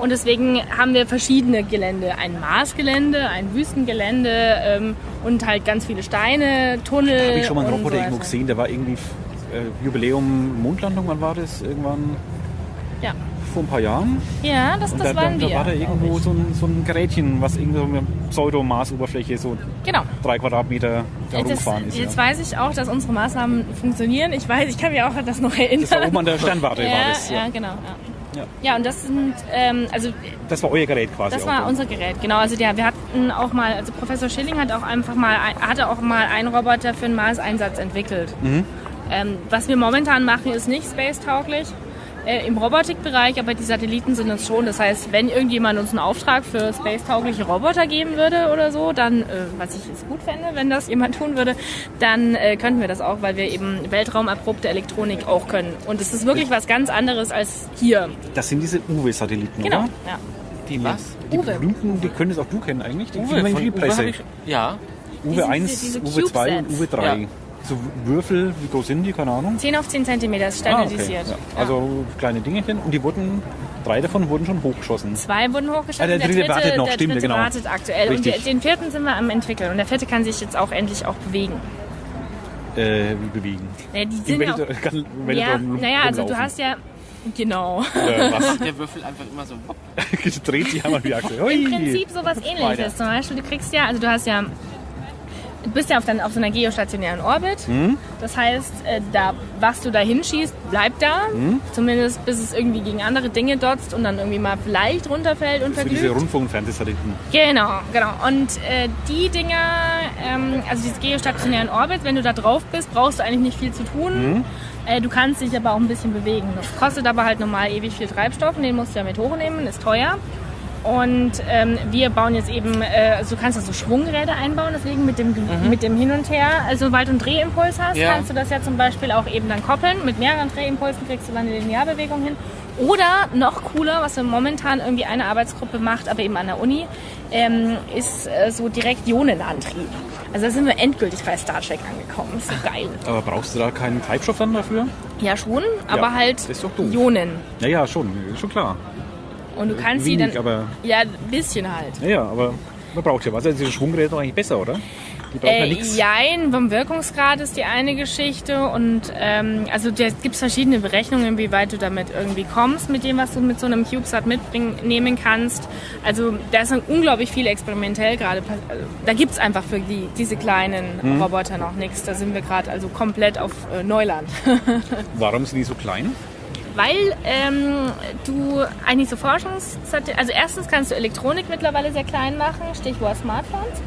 Und deswegen haben wir verschiedene Gelände. Ein Marsgelände, ein Wüstengelände ähm, und halt ganz viele Steine, Tunnel. habe ich schon mal einen Roboter so irgendwo gesehen, der war irgendwie äh, Jubiläum Mondlandung, wann war das? Irgendwann Ja, vor ein paar Jahren. ja das, das da, waren da, wir. da war da irgendwo so ein, so ein Gerätchen, was irgendwie so eine Pseudo-Mars-Oberfläche so Genau. drei Quadratmeter da Jetzt, rumgefahren ist. jetzt Ja. weiß ich auch, dass unsere Maßnahmen funktionieren. Ich weiß, ich kann mich auch an das noch erinnern. Das war oben an der Sternwarte, ja, war das. ja, Ja. genau. Ja. Ja. und das sind, ähm, also Das war euer Gerät quasi. Das war ja. unser Gerät, genau. Also der, wir hatten auch mal, also Professor Schilling hat auch einfach mal, hatte auch mal einen Roboter für einen Mars-Einsatz entwickelt. Mhm. Ähm, was wir momentan machen, ist nicht space-tauglich. Äh, im Robotikbereich, aber die Satelliten sind es schon. Das heißt, wenn irgendjemand uns einen Auftrag für space-taugliche Roboter geben würde oder so, dann, äh, was ich jetzt gut fände, wenn das jemand tun würde, dann äh, könnten wir das auch, weil wir eben weltraumerprobte Elektronik auch können. Und es ist wirklich was ganz anderes als hier. Das sind diese Uwe-Satelliten, Genau. oder? Ja. Die was? Die Uwe. berühmten, die können es auch du kennen eigentlich. Die Uwe, kriegen wir in von Uwe ich, ja, Uwe Diese- 1, diese Uwe 2 und. Uwe 3. Ja. So Würfel, wie groß sind die? Keine Ahnung. 10 auf 10 Zentimeter ist standardisiert. Ja. Ja. Also kleine Dingerchen. Und die wurden, drei davon wurden schon hochgeschossen. Zwei wurden hochgestellt. Ah, der dritte wartet noch, der stimmt, dritte genau. wartet aktuell. Richtig. Und der- den vierten sind wir am entwickeln. Und der vierte kann sich jetzt auch endlich auch bewegen. Äh, wie bewegen. Ja, die sind ja, Welt, auch, kann, Welt ja, naja, also du hast ja, genau. Äh, was? der Würfel einfach immer so. dreht sich einmal wie Achse. Im Prinzip sowas ähnliches. Zum Beispiel, du kriegst ja, also du hast ja, du bist ja auf, dann, auf so einer geostationären Orbit. Mhm. Das heißt, äh, da, was du da hinschießt, bleibt da. Mhm. Zumindest bis es irgendwie gegen andere Dinge dotzt und dann irgendwie mal vielleicht runterfällt und Für diese verglüht. Rundfunk- und Fernsehsatelliten. Genau, genau. Und äh, die Dinger, ähm, also diese geostationären Orbit, wenn du da drauf bist, brauchst du eigentlich nicht viel zu tun. Äh, du kannst dich aber auch ein bisschen bewegen. Das kostet aber halt normal ewig viel Treibstoff und den musst du ja mit hochnehmen, ist teuer. Und ähm, wir bauen jetzt eben, äh, also du kannst da so Schwungräder einbauen, deswegen mit dem, mit dem Hin und Her, also sobald du einen Drehimpuls hast, Ja. kannst du das ja zum Beispiel auch eben dann koppeln. Mit mehreren Drehimpulsen kriegst du dann eine Linearbewegung hin. Oder noch cooler, was wir momentan irgendwie eine Arbeitsgruppe macht, aber eben an der Uni, ähm, ist äh, so direkt Ionenantrieb. Also da sind wir endgültig bei Star Trek angekommen. Ist so geil. Aber brauchst du da keinen Treibstoff dann dafür? Ja schon, aber halt doch doof. Ionen. Ja, ja, schon. Ist schon klar. Und du kannst sie Wenig, dann... aber Ja, ein bisschen halt. ja, ja, aber man braucht ja was. Also diese Schwungräder doch eigentlich besser, oder? Die brauchen ja Äh, nichts. jein, vom Wirkungsgrad ist die eine Geschichte und ähm, also da gibt es verschiedene Berechnungen, wie weit du damit irgendwie kommst, mit dem, was du mit so einem CubeSat mitnehmen kannst. Also da ist unglaublich viel experimentell gerade. Also, da gibt es einfach für die, diese kleinen Hm. Roboter noch nichts. Da sind wir gerade also komplett auf äh, Neuland. Warum sind die so klein? Weil ähm, du eigentlich so Forschungs... Also erstens kannst du Elektronik mittlerweile sehr klein machen, Stichwort Smartphones.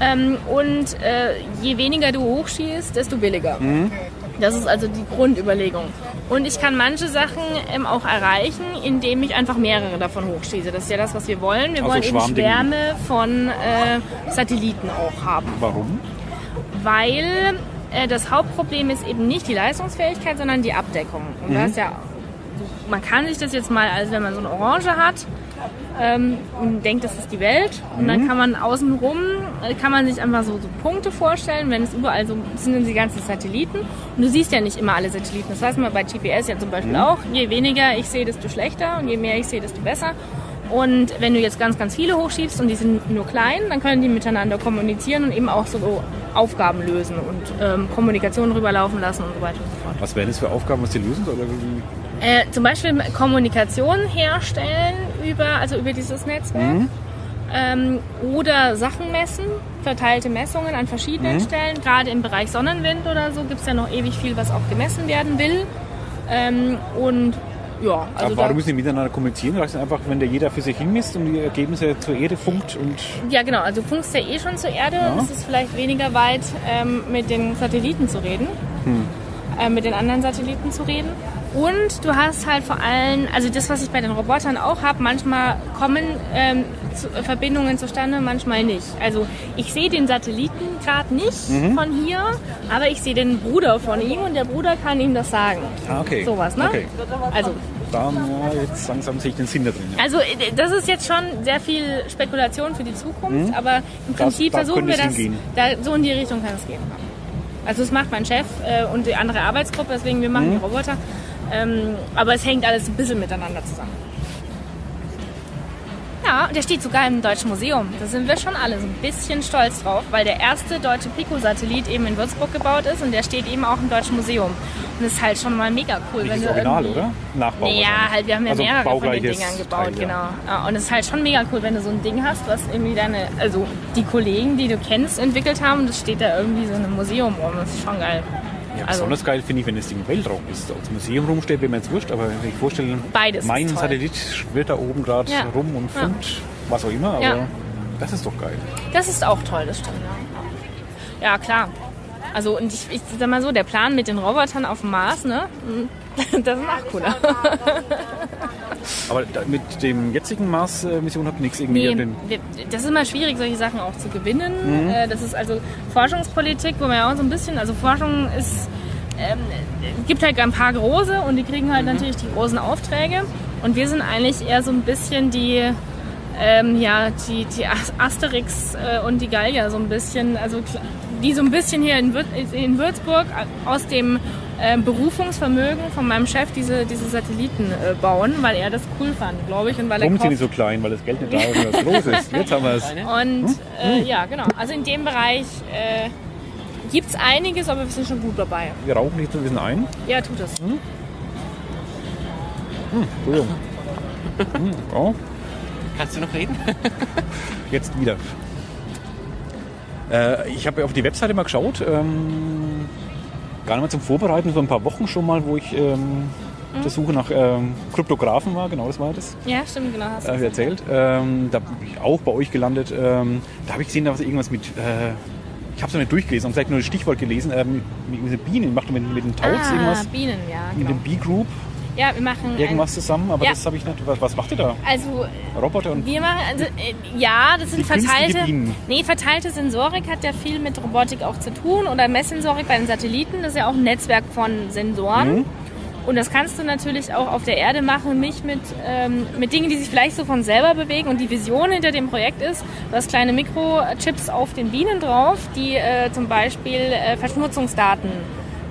Ähm, und äh, je weniger du hochschießt, desto billiger. Das ist also die Grundüberlegung. Und ich kann manche Sachen ähm, auch erreichen, indem ich einfach mehrere davon hochschieße. Das ist ja das, was wir wollen. Wir Also wollen eben. Schwärme von äh, Satelliten auch haben Warum? weil äh, das Hauptproblem ist eben nicht die Leistungsfähigkeit, sondern die Abdeckung. Und da ist ja, man kann sich das jetzt mal, als wenn man so eine Orange hat ähm, und denkt, das ist die Welt, und dann kann man außenrum, äh, kann man sich einfach so, so Punkte vorstellen, wenn es überall so sind die ganzen Satelliten und du siehst ja nicht immer alle Satelliten. Das weiß man bei GPS ja zum Beispiel auch. Je weniger ich sehe, desto schlechter und je mehr ich sehe, desto besser. Und wenn du jetzt ganz, ganz viele hochschiebst und die sind nur klein, dann können die miteinander kommunizieren und eben auch so Aufgaben lösen und ähm, Kommunikation rüberlaufen lassen und so weiter und so fort. Was wären das für Aufgaben, was die lösen? Oder wie? Äh, zum Beispiel Kommunikation herstellen über, also über dieses Netzwerk. Ähm, oder Sachen messen, verteilte Messungen an verschiedenen Stellen. Gerade im Bereich Sonnenwind oder so gibt es ja noch ewig viel, was auch gemessen werden will. Ähm, und ja, also Aber warum müssen die miteinander kommunizieren? Reicht es einfach, wenn der jeder für sich hinmisst und die Ergebnisse zur Erde funkt und ja genau, also funkst ja eh schon zur Erde und es ist vielleicht weniger weit ähm, mit den Satelliten zu reden, äh, mit den anderen Satelliten zu reden. Und du hast halt vor allem, also das, was ich bei den Robotern auch habe, manchmal kommen ähm, zu, äh, Verbindungen zustande, manchmal nicht. Also ich sehe den Satelliten gerade nicht von hier, aber ich sehe den Bruder von ihm und der Bruder kann ihm das sagen. Ah, okay. Sowas, ne? Okay. Also da ja, jetzt langsam sehe ich den Sinn da drin. Ja. also äh, das ist jetzt schon sehr viel Spekulation für die Zukunft, aber im Das- Prinzip da versuchen wir das, da, so in die Richtung kann es gehen. Also das macht mein Chef äh, und die andere Arbeitsgruppe, deswegen wir machen Mhm. die Roboter. Ähm, aber es hängt alles ein bisschen miteinander zusammen. Ja, der steht sogar im Deutschen Museum. Da sind wir schon alle so ein bisschen stolz drauf, weil der erste deutsche Pico-Satellit eben in Würzburg gebaut ist und der steht eben auch im Deutschen Museum. Und das ist halt schon mal mega cool. Nicht wenn das Original, oder? Nachbau. Ja, halt, wir haben ja also mehrere von den Dingern gebaut, Teil, genau. Ja, und es ist halt schon mega cool, wenn du so ein Ding hast, was irgendwie deine, also die Kollegen, die du kennst, entwickelt haben, und das steht da irgendwie so in einem Museum rum. Das ist schon geil. Ja, Also- besonders geil finde ich, wenn das Ding im Weltraum ist. Als Museum rumsteht, wäre mir jetzt wurscht, aber wenn ich vorstelle, Beides mein. Satellit schwirrt da oben gerade Ja. rum und Ja. funkt, was auch immer, aber Ja. das ist doch geil. Das ist auch toll, das stimmt. Ja, ja klar. Also und ich, ich sag mal so, der Plan mit den Robotern auf dem Mars, ne? Das ist noch cooler. Aber mit dem jetzigen Mars-Mission habt ihr nichts irgendwie. Nee, wir, das ist immer schwierig, solche Sachen auch zu gewinnen. Äh, Das ist also Forschungspolitik, wo man ja auch so ein bisschen, also Forschung ist, ähm, gibt halt ein paar große und die kriegen halt natürlich die großen Aufträge. Und wir sind eigentlich eher so ein bisschen die, ähm, ja, die, die As- Asterix äh, und die Gallier so ein bisschen, also die so ein bisschen hier in, Würz, in Würzburg aus dem ähm, Berufungsvermögen von meinem Chef diese, diese Satelliten äh, bauen, weil er das cool fand, glaube ich. Und weil er Warum sind die so klein? Weil das Geld nicht da ist und was groß ist. Jetzt haben wir es. und Hm? äh, ja, genau. Also in dem Bereich äh, gibt es einiges, aber wir sind schon gut dabei. Wir rauchen nicht so ein bisschen ein. Ja, tut es. Hm? Entschuldigung. Hm, oh, Kannst du noch reden? jetzt wieder. Äh, ich habe auf die Webseite mal geschaut. Ähm, gar nicht mal zum Vorbereiten, vor ein paar Wochen schon mal, wo ich ähm, auf der Suche nach ähm, Kryptografen war. Genau, das war das. Ja, stimmt, genau. Hast du äh, erzählt. Ähm, da bin ich auch bei euch gelandet. Ähm, da habe ich gesehen, da war irgendwas mit. Äh, ich habe es noch nicht durchgelesen, habe vielleicht nur das Stichwort gelesen. Äh, mit, mit, Bienen. Macht ihr mit, mit den Tauts ah, irgendwas? Bienen, ja. Mit Genau. dem B-Group Ja, wir machen. irgendwas zusammen, aber Ja. das habe ich nicht. Was, was macht ihr da? Also Roboter und. wir machen, also, äh, ja, das sind verteilte, nee, verteilte Sensorik hat ja viel mit Robotik auch zu tun oder Messsensorik bei den Satelliten. Das ist ja auch ein Netzwerk von Sensoren. Mhm. Und das kannst du natürlich auch auf der Erde machen, nicht mit, ähm, mit Dingen, die sich vielleicht so von selber bewegen. Und die Vision hinter dem Projekt ist, du hast kleine Mikrochips auf den Bienen drauf, die äh, zum Beispiel äh, Verschmutzungsdaten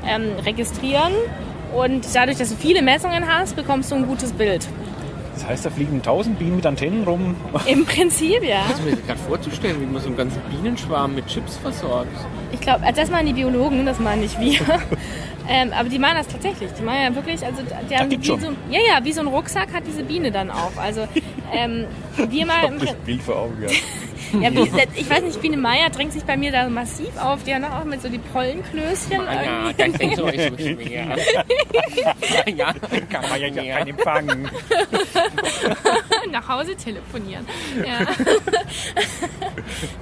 ähm, registrieren. Und dadurch, dass du viele Messungen hast, bekommst du ein gutes Bild. Das heißt, da fliegen tausend Bienen mit Antennen rum. Im Prinzip, ja. Das ist mir gerade vorzustellen, wie man so einen ganzen Bienenschwarm mit Chips versorgt. Ich glaube, das machen die Biologen, das machen nicht wir. ähm, aber die machen das tatsächlich. Die machen ja wirklich, also die haben wie schon. so, ja, ja, wie so ein Rucksack hat diese Biene dann auch. Also ähm, wir mal im Das Bild vor Augen, ja. Ja, wie, ich weiß nicht, Biene Meier drängt sich bei mir da massiv auf. Die haben auch mit so die Pollenklößchen. Ah ja, irgendwie. das ist so so schwer. ja, kann man ja nicht. Empfang. nach Hause telefonieren. Ja.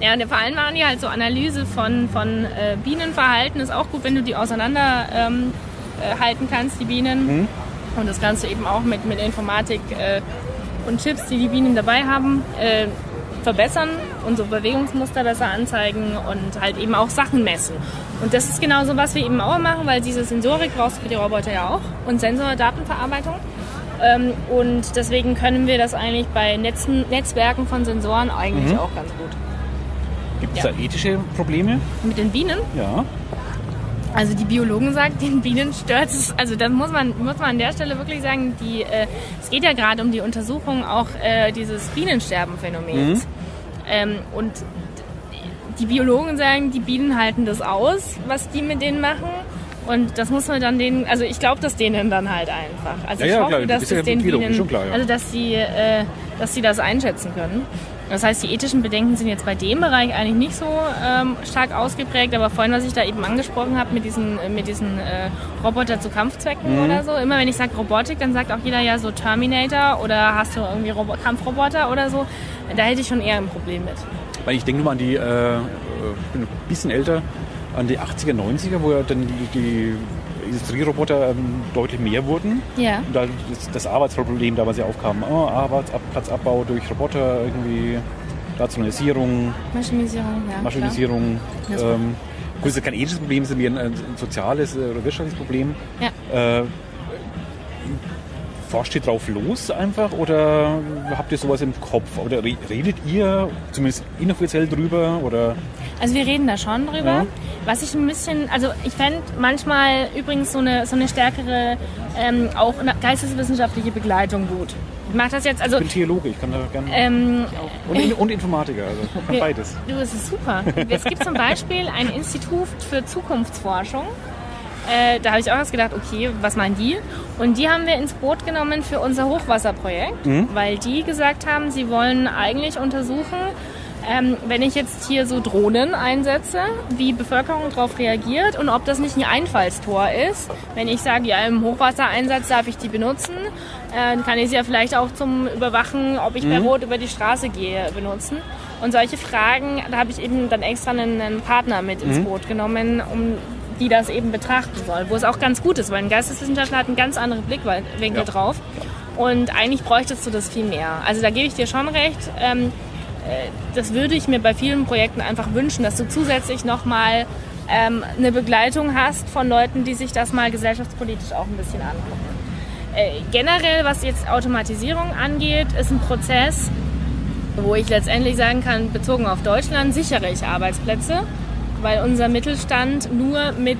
ja, und vor allem machen die halt so Analyse von, von äh, Bienenverhalten. Ist auch gut, wenn du die auseinander ähm, äh, halten kannst, die Bienen. Und das kannst du eben auch mit, mit Informatik äh, und Chips, die die Bienen dabei haben, äh, verbessern so Bewegungsmuster besser anzeigen und halt eben auch Sachen messen. Und das ist genau so, was wir eben auch machen, weil diese Sensorik brauchst du für die Roboter ja auch und Sensordatenverarbeitung. Ähm, und deswegen können wir das eigentlich bei Netzen, Netzwerken von Sensoren eigentlich auch ganz gut. Gibt es Ja. da ethische Probleme? Mit den Bienen, Ja. Also die Biologen sagen, den Bienen stört es. Also das muss man, muss man an der Stelle wirklich sagen, die, äh, es geht ja gerade um die Untersuchung auch äh, dieses Bienensterbenphänomens. Ähm, und die Biologen sagen, die Bienen halten das aus, was die mit denen machen. Und das muss man dann denen, also ich glaube das denen dann halt einfach. Also Ja, ich ja, hoffe, klar, dass bist ja den Bienen, schon klar, ja. also dass sie, äh, dass sie das einschätzen können. Das heißt, die ethischen Bedenken sind jetzt bei dem Bereich eigentlich nicht so ähm, stark ausgeprägt, aber vorhin, was ich da eben angesprochen habe mit diesen, äh, mit diesen äh, Roboter zu Kampfzwecken Mhm. oder so, immer wenn ich sage Robotik, dann sagt auch jeder ja so Terminator oder hast du irgendwie Robo Kampfroboter oder so. Da hätte ich schon eher ein Problem mit. Weil ich denke nur mal an die, äh, äh, ich bin ein bisschen älter, an die 80er, 90er, wo ja dann die, die Industrieroboter ähm, deutlich mehr wurden. Ja. Und da das, das Arbeitsproblem damals ja aufkam. Oh, Arbeitsplatzabbau durch Roboter, irgendwie Rationalisierung, Maschinisierung, ja. Maschinisierung. Das- Ähm, gut, das ist kein ethisches Problem, es ist mehr ein, ein soziales äh, oder wirtschaftliches Problem. Ja. Äh, forscht ihr drauf los einfach oder habt ihr sowas im Kopf? Oder re- redet ihr zumindest inoffiziell drüber? Oder Also wir reden da schon drüber. Ja. Was ich ein bisschen, also ich fände manchmal übrigens so eine, so eine stärkere, ähm, auch geisteswissenschaftliche Begleitung gut. Ich mache das jetzt, also ich bin Theologe, ich kann da gerne. ähm, und, und Informatiker, also wir- beides. Du, das ist super. Es gibt zum Beispiel ein Institut für Zukunftsforschung. Äh, da habe ich auch erst gedacht, okay, was meinen die? Und die haben wir ins Boot genommen für unser Hochwasserprojekt, weil die gesagt haben, sie wollen eigentlich untersuchen, ähm, wenn ich jetzt hier so Drohnen einsetze, wie Bevölkerung darauf reagiert und ob das nicht ein Einfallstor ist. Wenn ich sage, ja, im Hochwassereinsatz darf ich die benutzen, äh, dann kann ich sie ja vielleicht auch zum Überwachen, ob ich bei Rot über die Straße gehe, benutzen. Und solche Fragen, da habe ich eben dann extra einen, einen Partner mit Mhm. ins Boot genommen, um die das eben betrachten soll. Wo es auch ganz gut ist, weil ein Geisteswissenschaftler hat einen ganz anderen Blickwinkel Ja. drauf. Und eigentlich bräuchtest du das viel mehr. Also da gebe ich dir schon recht. Ähm, äh, das würde ich mir bei vielen Projekten einfach wünschen, dass du zusätzlich nochmal ähm, eine Begleitung hast von Leuten, die sich das mal gesellschaftspolitisch auch ein bisschen angucken. Äh, generell, was jetzt Automatisierung angeht, ist ein Prozess, wo ich letztendlich sagen kann, bezogen auf Deutschland sichere ich Arbeitsplätze, weil unser Mittelstand nur mit,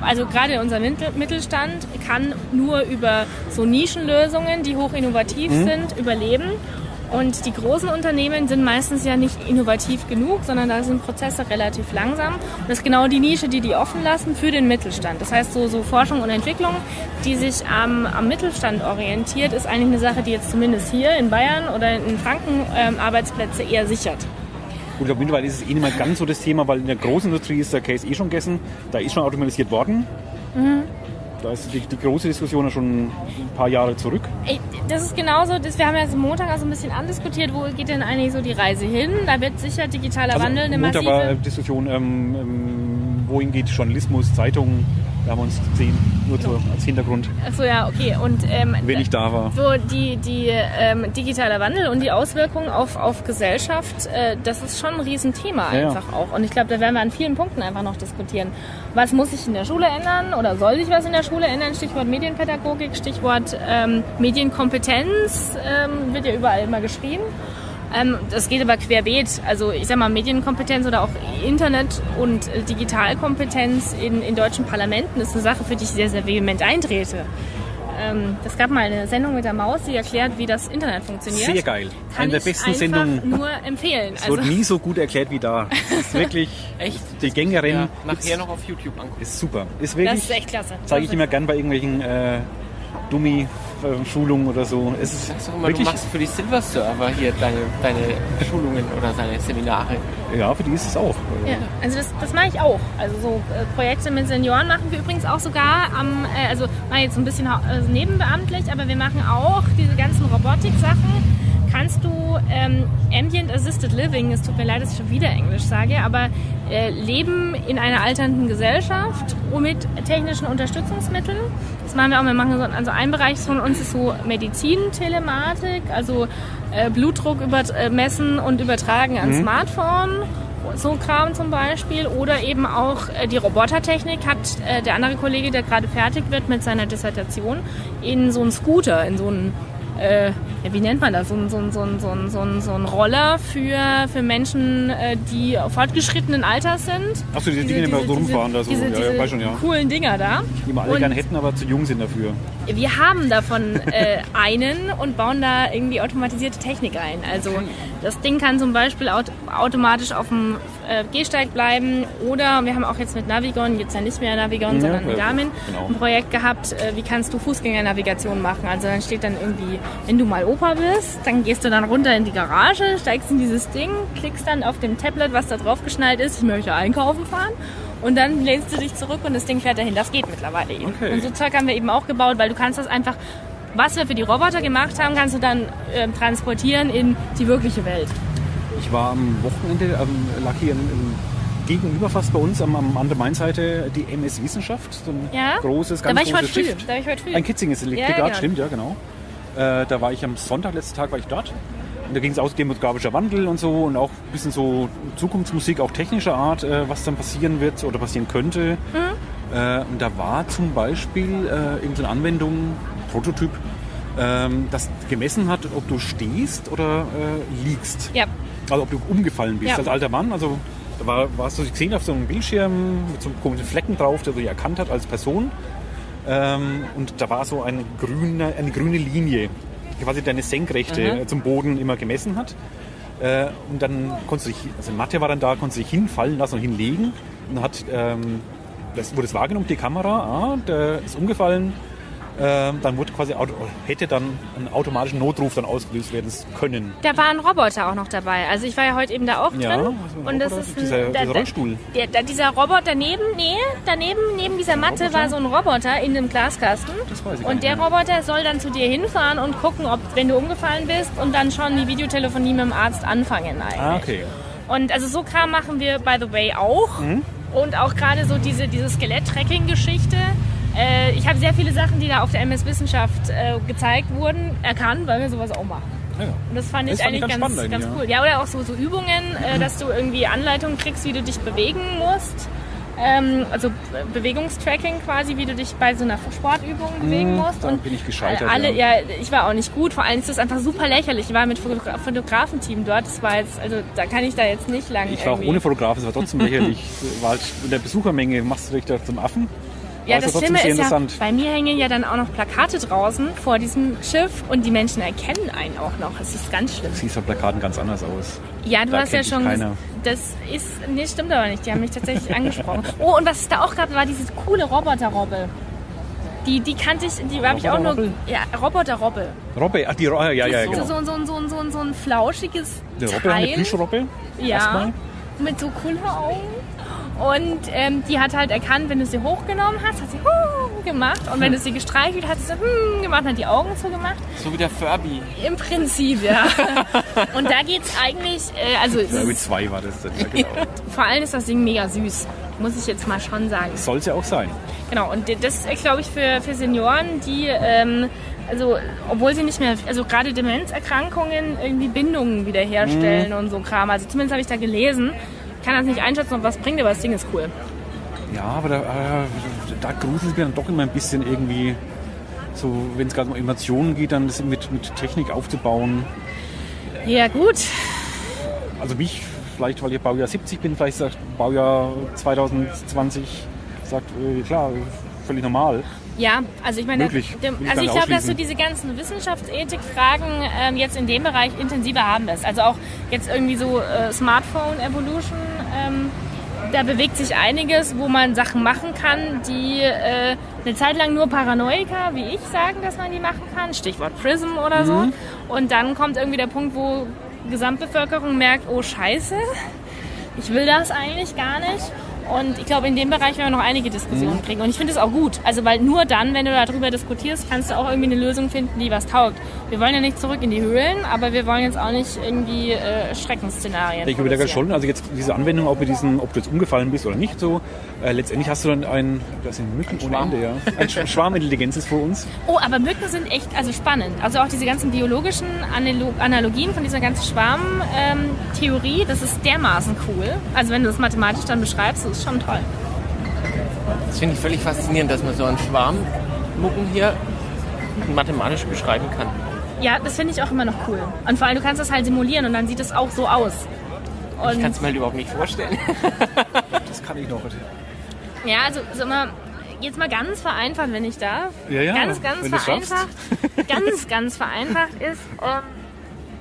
also gerade unser Mittel- Mittelstand kann nur über so Nischenlösungen, die hoch innovativ sind, überleben. Und die großen Unternehmen sind meistens ja nicht innovativ genug, sondern da sind Prozesse relativ langsam. Und das ist genau die Nische, die die offen lassen für den Mittelstand. Das heißt, so, so Forschung und Entwicklung, die sich am, am Mittelstand orientiert, ist eigentlich eine Sache, die jetzt zumindest hier in Bayern oder in Franken ähm, Arbeitsplätze eher sichert. Gut, ich glaube, mittlerweile ist es eh nicht mehr ganz so das Thema, weil in der großen Industrie ist der Case eh schon gegessen. Da ist schon automatisiert worden. Da ist die, die große Diskussion ja schon ein paar Jahre zurück. Ey, Das ist genauso, das, wir haben ja jetzt am Montag also ein bisschen andiskutiert, wo geht denn eigentlich so die Reise hin? Da wird sicher digitaler Wandel eine Montag war massive... äh, Diskussion, ähm, ähm, wohin geht Journalismus, Zeitungen. Da haben wir uns gesehen, nur so als Hintergrund, Achso, ja, okay. Und ähm, wenn ich da war. So die, die ähm, digitaler Wandel und die Auswirkungen auf, auf Gesellschaft, äh, das ist schon ein Riesenthema Ja, ja. einfach auch. Und ich glaube, da werden wir an vielen Punkten einfach noch diskutieren. Was muss sich in der Schule ändern oder soll sich was in der Schule ändern? Stichwort Medienpädagogik, Stichwort ähm, Medienkompetenz ähm, wird ja überall immer geschrieben. Ähm, das geht aber querbeet. Also ich sag mal, Medienkompetenz oder auch Internet- und äh, Digitalkompetenz in, in deutschen Parlamenten ist eine Sache, für die ich sehr, sehr vehement eintrete. Ähm, es gab mal eine Sendung mit der Maus, die erklärt, wie das Internet funktioniert. Sehr geil. Kann Eine der ich besten einfach Sendungen. nur empfehlen. Es Also, wird nie so gut erklärt wie da. Es ist wirklich Echt? die Gängerin. Ja, nachher noch auf YouTube angucken. Ist super. Ist das wirklich, ist echt klasse. zeige ich Das immer gern bei irgendwelchen äh, Dummy-Schulungen oder so. Es ist Sagst doch immer, du wirklich, machst für die Silver Server hier deine, deine Schulungen oder deine Seminare. ja, für die ist es auch. Ja, also das, das mache ich auch. Also so äh, Projekte mit Senioren machen wir übrigens auch sogar am, äh, also mal jetzt so ein bisschen äh, nebenbeamtlich, aber wir machen auch diese ganzen Robotik-Sachen. Kannst du ähm, Ambient Assisted Living, es tut mir leid, dass ich schon wieder Englisch sage, aber äh, Leben in einer alternden Gesellschaft mit technischen Unterstützungsmitteln. Das machen wir auch. Wir machen so, also ein Bereich von uns ist so Medizin-Telematik, also äh, Blutdruck über, äh, messen und übertragen an Smartphone so Kram zum Beispiel oder eben auch äh, die Robotertechnik hat äh, der andere Kollege, der gerade fertig wird mit seiner Dissertation, in so einen Scooter, in so einen äh, ja, wie nennt man das, so ein, so ein, so ein, so ein, so ein, so ein Roller für, für Menschen, äh, die fortgeschrittenen Alters sind. Ach so, diese Dinge, die immer so rumfahren da so. Diese, Ja, ja, diese schon, ja. coolen Dinger da. Die wir alle Und- gerne hätten, aber zu jung sind dafür. wir haben davon äh, einen und bauen da irgendwie automatisierte Technik ein. Also das Ding kann zum Beispiel aut automatisch auf dem äh, Gehsteig bleiben oder wir haben auch jetzt mit Navigon, jetzt ja nicht mehr Navigon, Ja, sondern mit Garmin, genau. ein Projekt gehabt, äh, wie kannst du Fußgängernavigation machen. Also dann steht dann irgendwie, wenn du mal Opa bist, dann gehst du dann runter in die Garage, steigst in dieses Ding, klickst dann auf dem Tablet, was da drauf geschnallt ist, ich möchte einkaufen fahren. Und dann lehnst du dich zurück und das Ding fährt dahin. Das geht mittlerweile eben. Okay. Und so Zeug haben wir eben auch gebaut, weil du kannst das einfach, was wir für die Roboter gemacht haben, kannst du dann ähm, transportieren in die wirkliche Welt. Ich war am Wochenende, ähm, lag hier in, in, gegenüber fast bei uns am, am an der Mainseite die MS Wissenschaft, so ein Ja? großes, Da ganz war ich heute großes früh. Stift. Da war ich heute früh. Ein Kitzinges Lektorat, Ja, genau. stimmt, ja genau. Äh, da war ich am Sonntag, letzten Tag war ich dort. Und da ging es aus demografischer Wandel und so und auch ein bisschen so Zukunftsmusik, auch technischer Art, äh, was dann passieren wird oder passieren könnte. Mhm. Äh, und da war zum Beispiel äh, irgendeine Anwendung, Prototyp, ähm, das gemessen hat, ob du stehst oder äh, liegst. Ja. Also ob du umgefallen bist Ja. als alter Mann. Also da war, warst du gesehen auf so einem Bildschirm mit so einem komischen Flecken drauf, der dich erkannt hat als Person. Ähm, und da war so eine grüne, eine grüne Linie, die quasi deine Senkrechte Mhm. äh, zum Boden immer gemessen hat. Äh, und dann konntest du dich, also Mathe war dann da, konntest du dich hinfallen lassen und hinlegen. Und dann hat, ähm, das wurde es wahrgenommen, die Kamera, ah, der ist umgefallen, dann wurde quasi hätte dann ein automatischen Notruf dann ausgelöst werden können. Da war ein Roboter auch noch dabei. Also ich war ja heute eben da auch Ja, drin. ein und das ist ein, Dieser- da, dieser Rollstuhl. Der, der, dieser Roboter daneben, nee, daneben, neben dieser Matte war so ein Roboter in dem Glaskasten. Das weiß ich und der. Roboter soll dann zu dir hinfahren und gucken, ob, wenn du umgefallen bist und dann schon die Videotelefonie mit dem Arzt anfangen eigentlich. Ah, okay. Und also so Kram machen wir, by the way, auch. Mhm. Und auch gerade so diese, diese Skelett-Tracking-Geschichte. Äh, ich habe sehr viele Sachen, die da auf der MS Wissenschaft äh, gezeigt wurden, erkannt, weil wir sowas auch machen. Ja. Und das fand ich Das fand ich eigentlich ganz ganz, ganz, eigentlich, cool. Ja, oder auch so, so Übungen, äh, dass du irgendwie Anleitungen kriegst, wie du dich bewegen musst. Ähm, also Be- Bewegungstracking quasi, wie du dich bei so einer Sportübung bewegen musst. da bin ich gescheitert, äh, alle, ja. ja. ich war auch nicht gut. Vor allem ist das einfach super lächerlich. Ich war mit Fotogra Fotografenteam dort. Das war jetzt, also da kann ich da jetzt nicht lang. Ich war auch irgendwie- ohne Fotograf, es war trotzdem lächerlich. War halt in der Besuchermenge machst du dich da zum Affen. Ja, das also trotzdem Schlimme ist ja, interessant. bei mir hängen ja dann auch noch Plakate draußen vor diesem Schiff und die Menschen erkennen einen auch noch. Es ist ganz schlimm. Siehst auf Plakaten ganz anders aus. Ja, du Da hast ja schon. keiner. Das ist. Nee, stimmt aber nicht. Die haben mich tatsächlich angesprochen. Oh, und was es da auch gab, war diese coole Roboter-Robbe. Die, die kannte ich, die habe ich auch nur. Roboter-Robbe? Ja, Roboter-Robbe. Robbe, ach die Ro ja, ja, ja, so, genau. so, so, so, so, so ein flauschiges Eine Robbe, eine Teil. Plüschrobbe. Ja, Erstmal. mit so coolen Augen. Und ähm, die hat halt erkannt, wenn du sie hochgenommen hast, hat sie hm gemacht. Und wenn du sie gestreichelt hast, hat sie hm gemacht und hat die Augen zugemacht. So wie der Furby. Im Prinzip, ja. und da geht's eigentlich, äh, also es ist, zwei war das dann, ja, genau. vor allem ist das Ding mega süß. Muss ich jetzt mal schon sagen. Soll es ja auch sein. Genau, und das ist, glaube ich, für, für Senioren, die, ähm, also, obwohl sie nicht mehr, also gerade Demenzerkrankungen irgendwie Bindungen wiederherstellen und so Kram. Also zumindest habe ich da gelesen. Ich kann das nicht einschätzen, ob was bringt, aber das Ding ist cool. Ja, aber da, äh, da gruselt es mir dann doch immer ein bisschen irgendwie, so wenn es gerade um Emotionen geht, dann das mit, mit Technik aufzubauen. Ja, gut. Also mich, vielleicht weil ich Baujahr 70 bin, vielleicht sagt Baujahr 2020, sagt, äh, klar, völlig normal. Ja, also ich meine, Möglich. dem, also ich glaube, dass du diese ganzen Wissenschaftsethik-Fragen ähm, jetzt in dem Bereich intensiver haben wirst. Also auch jetzt irgendwie so äh, Smartphone Evolution, ähm, da bewegt sich einiges, wo man Sachen machen kann, die äh, eine Zeit lang nur Paranoiker, wie ich, sagen, dass man die machen kann. Stichwort Prism oder so. Mhm. Und dann kommt irgendwie der Punkt, wo Gesamtbevölkerung merkt, oh Scheiße, ich will das eigentlich gar nicht. Und ich glaube, in dem Bereich werden wir noch einige Mhm. Diskussionen kriegen. Und ich finde es auch gut. Also, weil nur dann, wenn du darüber diskutierst, kannst du auch irgendwie eine Lösung finden, die was taugt. Wir wollen ja nicht zurück in die Höhlen, aber wir wollen jetzt auch nicht irgendwie äh, Schreckensszenarien. Ich überlege schon, also jetzt diese Anwendung, ob, mit diesen, ob du jetzt umgefallen bist oder nicht so, äh, letztendlich hast du dann ein, das sind Mücken ohne Schwarm. Ende, ja. Ein Sch- Schwarmintelligenz ist vor uns. Oh, aber Mücken sind echt also spannend. Also auch diese ganzen biologischen Analo Analogien von dieser ganzen Schwarmtheorie, das ist dermaßen cool. Also wenn du das mathematisch dann beschreibst, das ist schon toll. Das finde ich völlig faszinierend, dass man so einen Schwarm Mucken hier mathematisch beschreiben kann. Ja, das finde ich auch immer noch cool. Und vor allem, du kannst das halt simulieren und dann sieht es auch so aus. Ich Und kann es mir halt überhaupt nicht vorstellen. Das kann ich noch. ja, also so mal, jetzt mal ganz vereinfacht, wenn ich darf. Ja, ja, ganz, ganz vereinfacht. ganz, ganz vereinfacht ist. Ähm,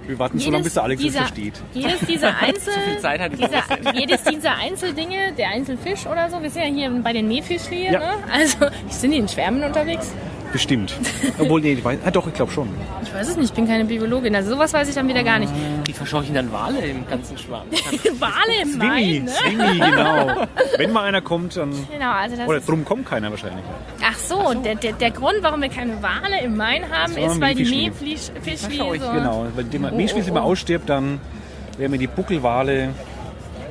Wir warten so lange, bis der Alex es versteht. Jedes dieser Einzel, viel Zeit hatte ich dieser, jedes dieser Einzeldinge, der Einzelfisch oder so, wir sind ja hier bei den Meerfischli, Ja. ne? Also, sind die in Schwärmen unterwegs? Bestimmt. Obwohl, nee, ich weiß, ah, doch, ich glaube schon. Ich weiß es nicht, ich bin keine Biologin. Also sowas weiß ich dann wieder gar nicht. Die verscheuchen dann Wale im ganzen Schwarm. Wale im Main, ne? Swingy, genau. Wenn mal einer kommt, dann... Genau, also das Oder ist, drum kommt keiner wahrscheinlich. Ach so, Der, der, der Grund, warum wir keine Wale im Main haben, war ist, weil die so Genau, weil die Oh, oh, mal oh. ausstirbt, dann werden wir die Buckelwale...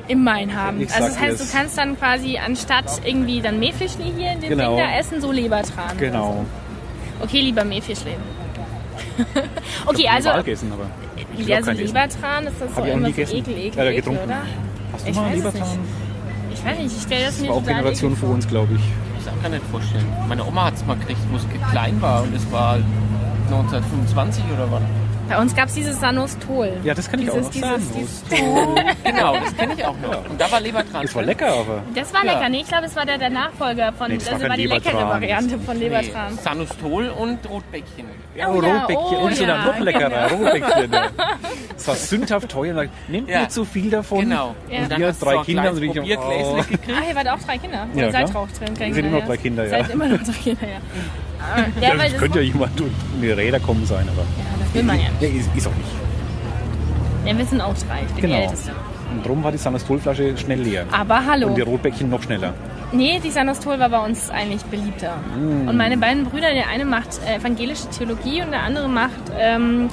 im Main haben. Ich Also das heißt, dir's. du kannst dann quasi anstatt irgendwie dann Meerfischli hier in dem Genau. Ding da essen, so Lebertran. Genau. Okay, lieber Meerfischli. okay, also Wal gegessen, aber... ich ja, so essen. Lebertran ist das so ich immer so ekel, ekel, Ja, ekel, getrunken. oder? Hast du Ich mal Lebertran? nicht. Ich weiß nicht, ich stelle das mir War auch Generation vor uns, glaube ich. Ich kann mir nicht vorstellen. Meine Oma hat es mal gekriegt, wo es klein war und es war 1925 oder wann. Bei uns gab es dieses Sanostol. Ja, das kann ich auch dieses, noch dieses, dieses, Genau, das kenne ich auch noch. Und da war Lebertran. Es war lecker, aber... Das war Ja. lecker. Nee, ich glaube, es war der, der Nachfolger von. Nee, das war also kein war die leckere. Variante von Nee, Lebertran. Sanustol und Rotbäckchen. Ja, Oh ja, Rotbäckchen. oh und so ja, noch leckerer genau. Rotbäckchen. ja. Das war sündhaft teuer. Nehmt Ja. nicht so viel davon. Genau. Ja. Und du drei Kinder, und ich- oh. gekriegt. Ah, ihr wart auch drei Kinder. Ja, Oder seid auch drin? Wir sind immer noch drei Kinder, ja. Seid immer noch drei Kinder, ja. Ja, das könnte ja jemand mit Räder kommen sein, aber das will man ja nicht. ja, ist, ist auch nicht. Ja, wir sind auch drei. Ich bin die Genau. Älteste. Und darum war die Sanastolflasche schnell leer. Aber hallo. Und die Rotbäckchen noch schneller. Nee, die Sanostol war bei uns eigentlich beliebter. Mm. Und meine beiden Brüder, der eine macht äh, evangelische Theologie und der andere macht ähm,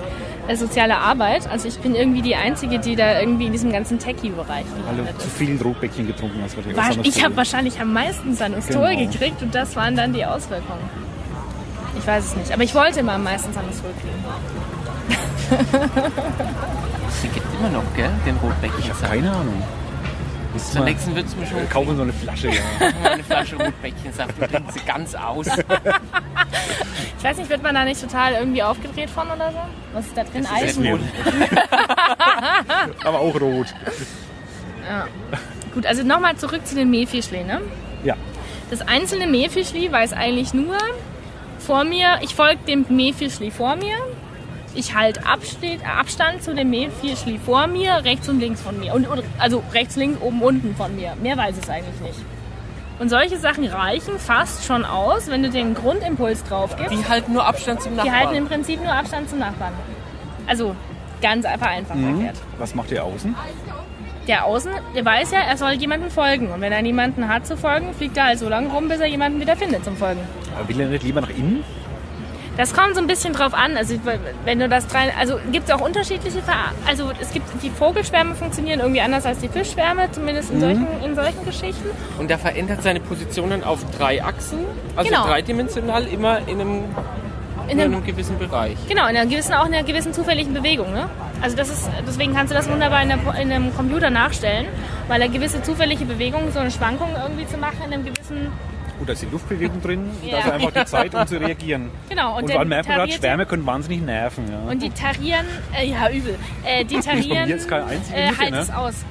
äh, soziale Arbeit. Also ich bin irgendwie die Einzige, die da irgendwie in diesem ganzen Techie-Bereich Weil du zu viel Rotbäckchen getrunken hast. War, Sanastol. ich habe wahrscheinlich am meisten Sanostol Genau. gekriegt und das waren dann die Auswirkungen. Ich weiß es nicht, aber ich wollte immer am meisten Sanostol kriegen. Die gibt immer noch, gell? Den Rotbäckchen. Ich habe keine Ahnung. Zur mal- nächsten wird es mir schon Wir kaufen so eine Flasche, ja. eine Flasche Rotbäckchensaft und trinken sie ganz aus. Ich weiß nicht, wird man da nicht total irgendwie aufgedreht von oder so? Was ist da drin? Eisen? Rot. Aber auch rot. Gut, also nochmal zurück zu den Mehlfischli, ne? Ja. Das einzelne Mehlfischli weiß eigentlich nur vor mir, ich folge dem Mehlfischli vor mir, ich halte Abstand, Abstand zu dem Mehlfischli vor mir, rechts und links von mir. Und, also rechts, links, oben, unten von mir. Mehr weiß es eigentlich nicht. Und solche Sachen reichen fast schon aus, wenn du den Grundimpuls drauf gibst. Die halten nur Abstand zum Die Nachbarn. halten im Prinzip nur Abstand zum Nachbarn. Also ganz einfach einfach erklärt. Was macht ihr außen? Der Außen, der weiß ja, er soll jemandem folgen. Und wenn er niemanden hat zu folgen, fliegt er halt so lange rum, bis er jemanden wieder findet zum Folgen. Aber will er nicht lieber nach innen? Das kommt so ein bisschen drauf an. Also wenn du das drei, also gibt es auch unterschiedliche, Ver also es gibt die Vogelschwärme funktionieren irgendwie anders als die Fischschwärme, zumindest Mhm. in solchen, in solchen Geschichten. Und der verändert seine Positionen auf drei Achsen, also Genau. dreidimensional immer in einem, In in einem, einem gewissen Bereich. genau, in einer gewissen, auch in einer gewissen zufälligen Bewegung. Ne? Also das ist, deswegen kannst du das wunderbar in, der, in einem Computer nachstellen, weil er gewisse zufällige Bewegungen, so eine Schwankung irgendwie zu machen in einem gewissen, Gut, da ist die Luftbewegung drin. Ja. Da ist einfach die Zeit, um zu reagieren. genau. Und, Und, dann merkt man gerade, Schwärme können wahnsinnig nerven. Ja. Und die tarieren, äh, ja übel, äh, die tarieren, jetzt einzige äh, halt ne? es aus.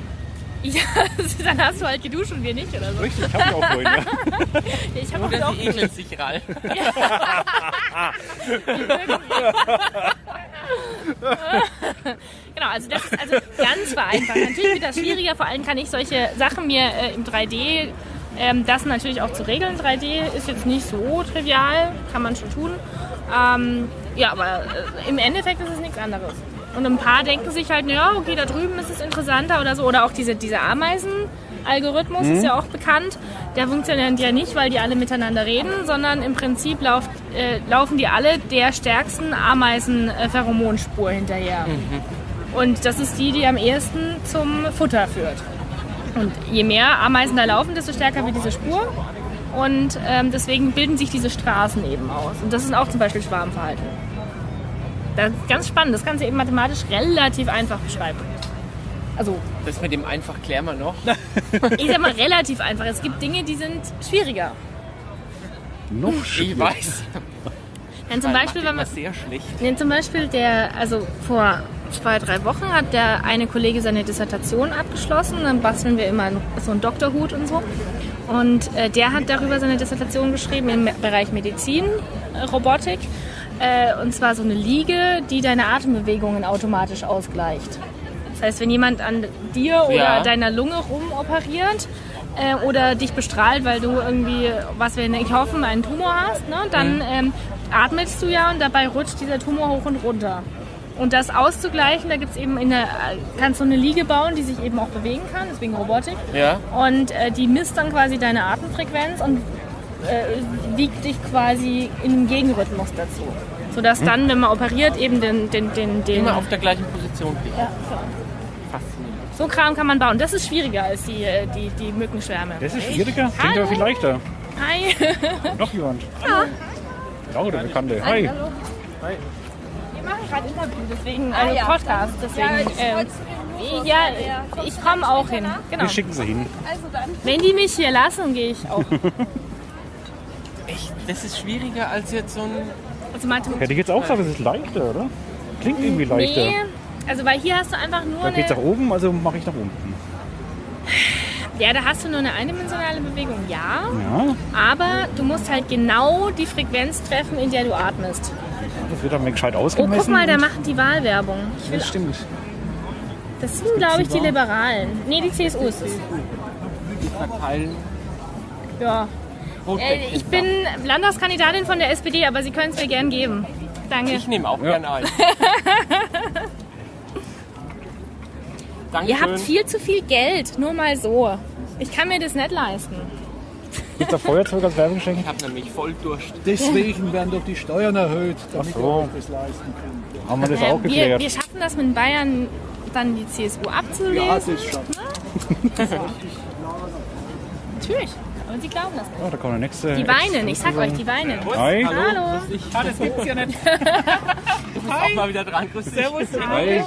Ja, dann hast du halt geduscht und wir nicht oder so. Richtig, ich habe ich auch vorhin. Ja. Ich habe auch Oder auch sie ekeln sich ral. Genau, also das ist also ganz vereinfacht. Natürlich wird das schwieriger, vor allem kann ich solche Sachen mir äh, im 3D, ähm, das natürlich auch zu regeln. 3D ist jetzt nicht so trivial, kann man schon tun. Ähm, ja, aber äh, im Endeffekt ist es nichts anderes. Und ein paar denken sich halt, ja, okay, da drüben ist es interessanter oder so. Oder auch diese, dieser Ameisen-Algorithmus ist ja auch bekannt. Der funktioniert ja nicht, weil die alle miteinander reden, sondern im Prinzip lauft, äh, laufen die alle der stärksten Ameisen-Pheromonspur hinterher. Und das ist die, die am ehesten zum Futter führt. Und je mehr Ameisen da laufen, desto stärker wird diese Spur. Und ähm, deswegen bilden sich diese Straßen eben aus. Und das ist auch zum Beispiel Schwarmverhalten. Das ist ganz spannend. Das kannst du eben mathematisch relativ einfach beschreiben. Also, Das mit dem einfach klären wir noch. ich sag mal relativ einfach. Es gibt Dinge, die sind schwieriger. Noch Ich schwieriger. weiß. Denn zum Weil Beispiel, wenn man, sehr schlecht. Nee, zum Beispiel der, also vor zwei, drei Wochen hat der eine Kollege seine Dissertation abgeschlossen. Dann basteln wir immer so einen Doktorhut und so. Und äh, der hat darüber seine Dissertation geschrieben im Bereich Medizin, äh, Robotik. Äh, und zwar so eine Liege, die deine Atembewegungen automatisch ausgleicht. Das heißt, wenn jemand an dir oder Ja. deiner Lunge rumoperiert äh, oder dich bestrahlt, weil du irgendwie, was wir nicht hoffen, einen Tumor hast, ne, dann ähm, atmest du ja und dabei rutscht dieser Tumor hoch und runter. Und das auszugleichen, da gibt's eben in der, kannst du eine Liege bauen, die sich eben auch bewegen kann, deswegen Robotik. Ja. Und äh, die misst dann quasi deine Atemfrequenz und äh, wiegt dich quasi in einem Gegenrhythmus dazu. Sodass dann, wenn man operiert, eben den, den, den, den Immer auf der gleichen Position liegt. ja, genau. Faszinierend. So Kram kann man bauen. Das ist schwieriger als die, äh, die, die Mückenschwärme. Das ist schwieriger. Klingt Hallo. aber viel leichter. Hi. Noch jemand. Hallo. Ja, der Bekannte. Hi. Hallo. Wir machen gerade Interview, deswegen, also Podcast, deswegen. ähm, ja, ich komme auch hin. Genau. Wir schicken sie hin. Wenn die mich hier lassen, gehe ich auch. Das ist schwieriger als jetzt so ein. Also Mathematik. Hätte ich jetzt auch gesagt, es ist leichter, oder? Klingt irgendwie leichter. Nee, also weil hier hast du einfach nur Da geht's nach eine, oben, also mache ich nach unten. ja, da hast du nur eine eindimensionale Bewegung, ja, Ja, aber du musst halt genau die Frequenz treffen, in der du atmest. das wird dann gescheit Oh, ausgemessen. guck mal, da machen die Wahlwerbung. Ich will, Das stimmt. das sind, glaube ich, die? Liberalen. Nee, die CSU ist es. Ja. Äh, ich bin Landtagskandidatin von der SPD, aber Sie können es mir gern geben. Danke. Ich nehme auch gerne ein. Dankeschön. Ihr habt viel zu viel Geld, nur mal so. Ich kann mir das nicht leisten. Gibt da Feuerzeug als Werbungsgeschenk? Ich habe nämlich voll Durst. Deswegen werden doch die Steuern erhöht, damit so. euch das leisten könnt. Haben wir das Äh, auch wir, geklärt? wir schaffen das mit Bayern dann die CSU abzulesen. Ja, das schon. Natürlich. Aber Sie glauben das nicht. Ja, da kommt der nächste. Die weinen, ich sag euch, die weinen. Hi. Hallo. das gibt's ja nicht. Du bist auch mal wieder dran. Grüß dich. Servus. Hi.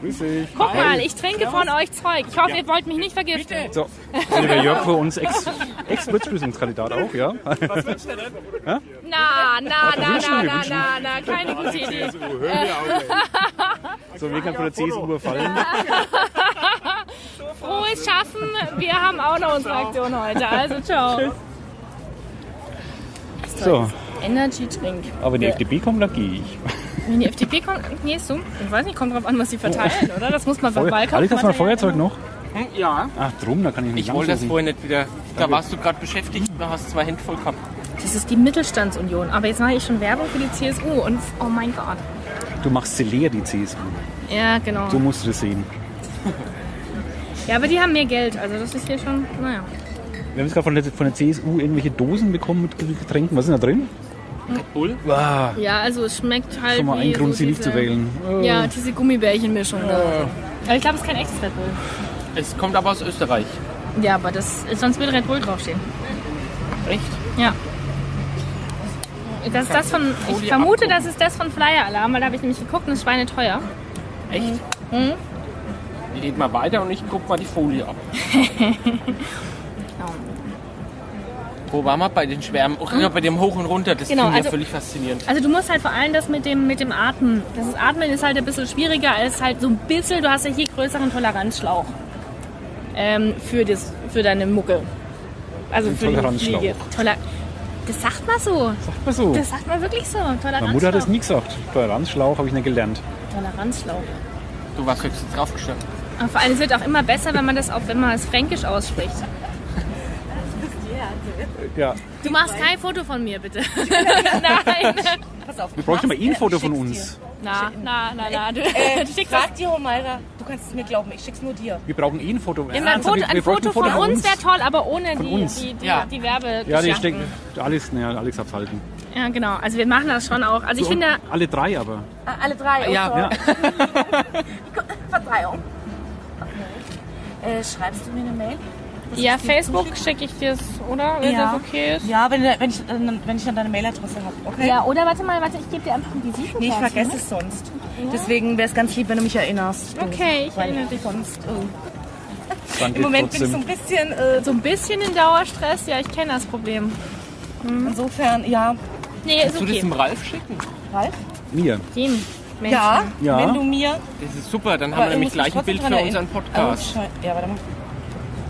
Grüß dich. Guck mal, ich trinke von euch Zeug. Ich hoffe, ihr wollt mich nicht vergiften. So, also der Jörg für uns Ex- Ex-Blitzprüfungskandidat auch, ja? Na, na, na, na, na, na, na, keine gute Idee. So, wir können von der CSU überfallen. Frohes Schaffen. Wir haben auch noch unsere Aktion heute. Also, ciao. So, Energy Drink. aber wenn die FDP kommt, dann gehe ich. Wenn die FDP kommt, gehst du? Ich weiß nicht, kommt drauf an, was sie verteilen, oder? Das muss man beim Wahlkampf Alex, hast du mal Feuerzeug noch? Hm, Ja. Ach, drum, da kann ich nicht Ich wollte das vorhin nicht wieder. Da warst du gerade beschäftigt, da hast du zwei Hände voll gehabt. Das ist die Mittelstandsunion. Aber jetzt mache ich schon Werbung für die CSU und oh mein Gott. Du machst sie leer, die CSU. Ja, genau. So musst du das sehen. Ja, aber die haben mehr Geld. Also das ist hier schon, naja. Wir haben jetzt gerade von der, von der CSU irgendwelche Dosen bekommen mit Getränken. Was ist denn da drin? Red Bull? Ah, Ja, also es schmeckt halt schon mal wie ein Grund, so sie nicht zu wählen. Oh. Ja, diese Gummibärchenmischung. da. Aber ich glaube, es ist kein echtes Red Bull. Es kommt aber aus Österreich. Ja, aber das, sonst würde Red Bull draufstehen. Echt? Ja. Das ist das von, ich vermute, das ist das von Flyer Alarm, weil da habe ich nämlich geguckt und das ist schweineteuer. Echt? Mhm. Red mal weiter und ich guck mal die Folie ab. Wo waren wir? Bei den Schwärmen? Oh, ja, bei dem Hoch und Runter. Das Genau, finde ich also- ja völlig faszinierend. Also du musst halt vor allem das mit dem, mit dem Atmen. Das ist, Atmen ist halt ein bisschen schwieriger als halt so ein bisschen, du hast ja hier größeren Toleranzschlauch. Ähm, für, das, für deine Mucke. Also für die Toleranzschlauch. Fliege. Toler das sagt man so. Sagt man so. Das sagt man wirklich so. Toleranzschlauch. Meine Mutter hat das nie gesagt. Toleranzschlauch habe ich nicht gelernt. Toleranzschlauch. Du warst höchstens draufgestanden. Aber vor allem es wird auch immer besser, wenn man das auch, wenn man es fränkisch ausspricht. Ja. Du machst kein Foto von mir, bitte. Nein. Pass auf. Wir bräuchten mal eh ein Foto von uns. Na, na, na, na. Du, Äh, du schickst das. frag die Homaira. Du kannst es mir glauben, ich schick's nur dir. Wir brauchen eh ein Foto. Ja, ein Ernsthaft, Foto, wir- ein Foto von uns wäre toll, aber ohne die, uns. die, die, Ja. die Werbe. Ja, die steckt. Alex, ne, Alex hat's halten. Ja, genau. Also wir machen das schon auch. Also ich So, finde, alle drei aber. Ah, alle drei. Ja. okay. Ja. Verzeihung. Äh, schreibst du mir eine Mail? ja, Facebook schicke ich dir es, oder? Wenn Ja. das okay ist. Ja, wenn, wenn, ich, dann- wenn ich dann deine Mailadresse habe. Okay? Ja, oder warte mal, warte, ich gebe dir einfach ein Visitenkarte. Nee, ich vergesse es sonst. Deswegen wäre es ganz lieb, wenn du mich erinnerst. Okay, ich Weil erinnere dich. sonst. Oh. Im Moment bin ich so ein bisschen. Äh, So ein bisschen in Dauerstress, ja, ich kenne das Problem. insofern, ja. Nee, ist Kannst du das okay. dem Ralf schicken? Ralf? Mir. Dem Menschen. Ja, Ja. wenn du mir. Das ist super, dann haben wir ich nämlich gleich ein Bild für erinnern. unseren Podcast. Oh, schei- ja, warte mal.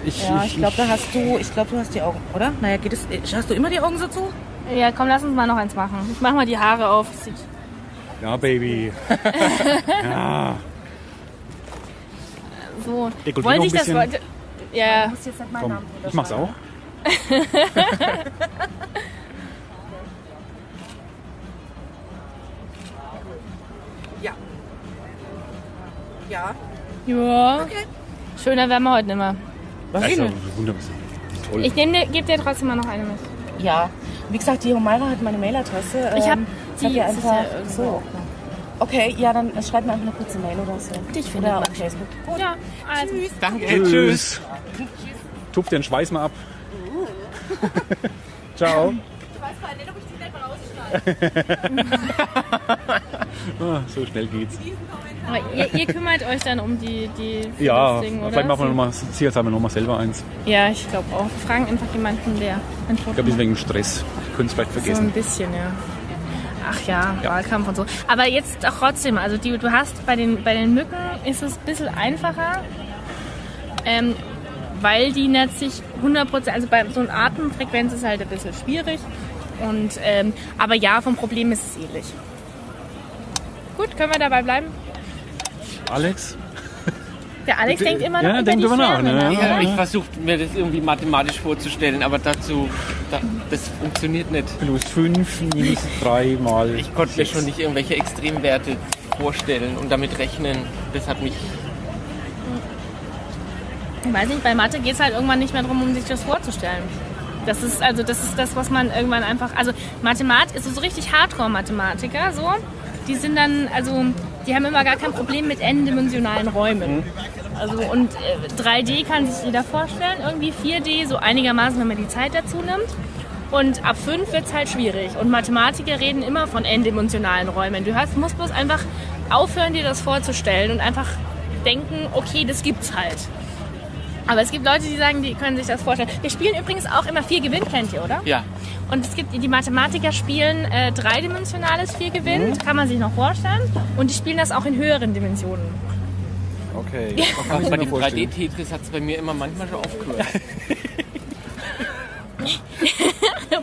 Ich, Ja, ich glaube, da hast du, ich glaube, du hast die Augen, oder? Naja, geht es, hast du immer die Augen so zu? Ja, komm, lass uns mal noch eins machen. Ich mach mal die Haare auf. Sieht- Ja, Baby. ja. So. Dekolleté Wollte ich das wollte. Ja, Du musst jetzt nicht meinen Komm, Namen ich mach's auch. Ja. ja. Schöner werden wir heute nicht mehr. Was Also, denn? wunderbar. Toll. Ich gebe dir trotzdem mal noch eine mit. Ja. Wie gesagt, die Homaira hat meine Mailadresse. Ich hab Ähm, die, hab das einfach. ja so. Okay, ja, dann schreib mir einfach eine kurze Mail oder so. Dich findet Oder auf Facebook. Ja, also. Danke, Tschüss. Tupf den Schweiß mal ab. Ciao. ah, so schnell geht's. Aber ihr, ihr kümmert euch dann um die, die Ja, Ding, oder? vielleicht machen wir nochmal, nochmal selber eins. Ja, ich glaube auch. Wir fragen einfach jemanden, der Ich glaube, macht. wegen Stress. Können es vielleicht So vergessen. ein bisschen, ja. Ach ja, Wahlkampf und so. Aber jetzt auch trotzdem, also die, du hast bei den, bei den Mücken ist es ein bisschen einfacher, ähm, weil die nicht sich 100%, also bei so einer Atemfrequenz ist halt ein bisschen schwierig. Und, ähm, aber ja, vom Problem ist es ähnlich. Gut, können wir dabei bleiben? Alex? Der Alex denkt immer noch Ja, über denk die nach, ne? nach, Ja, ich versuche mir das irgendwie mathematisch vorzustellen, aber dazu da, das funktioniert nicht. Plus 5 minus 3 mal. Ich konnte mir schon nicht irgendwelche Extremwerte vorstellen und damit rechnen. Das hat mich. Ich weiß nicht, bei Mathe geht es halt irgendwann nicht mehr darum, um sich das vorzustellen. Das ist also das ist das, was man irgendwann einfach. Also Mathematik ist so richtig Hardcore-Mathematiker, so. Die sind dann, also die haben immer gar kein Problem mit n-dimensionalen Räumen. Also und äh, 3D kann sich jeder vorstellen, irgendwie 4D so einigermaßen, wenn man die Zeit dazu nimmt. Und ab 5 wird es halt schwierig. Und Mathematiker reden immer von n-dimensionalen Räumen. Du hast, musst bloß einfach aufhören, dir das vorzustellen und einfach denken, okay, das gibt's halt. Aber es gibt Leute, die sagen, die können sich das vorstellen. Wir spielen übrigens auch immer vier Gewinn, kennt ihr, oder? Ja. Und es gibt die Mathematiker spielen äh, dreidimensionales vier Gewinn, kann man sich noch vorstellen. Und die spielen das auch in höheren Dimensionen. Okay. Auch bei mir dem vorstellen. 3D-Tetris hat es bei mir immer manchmal schon aufgehört.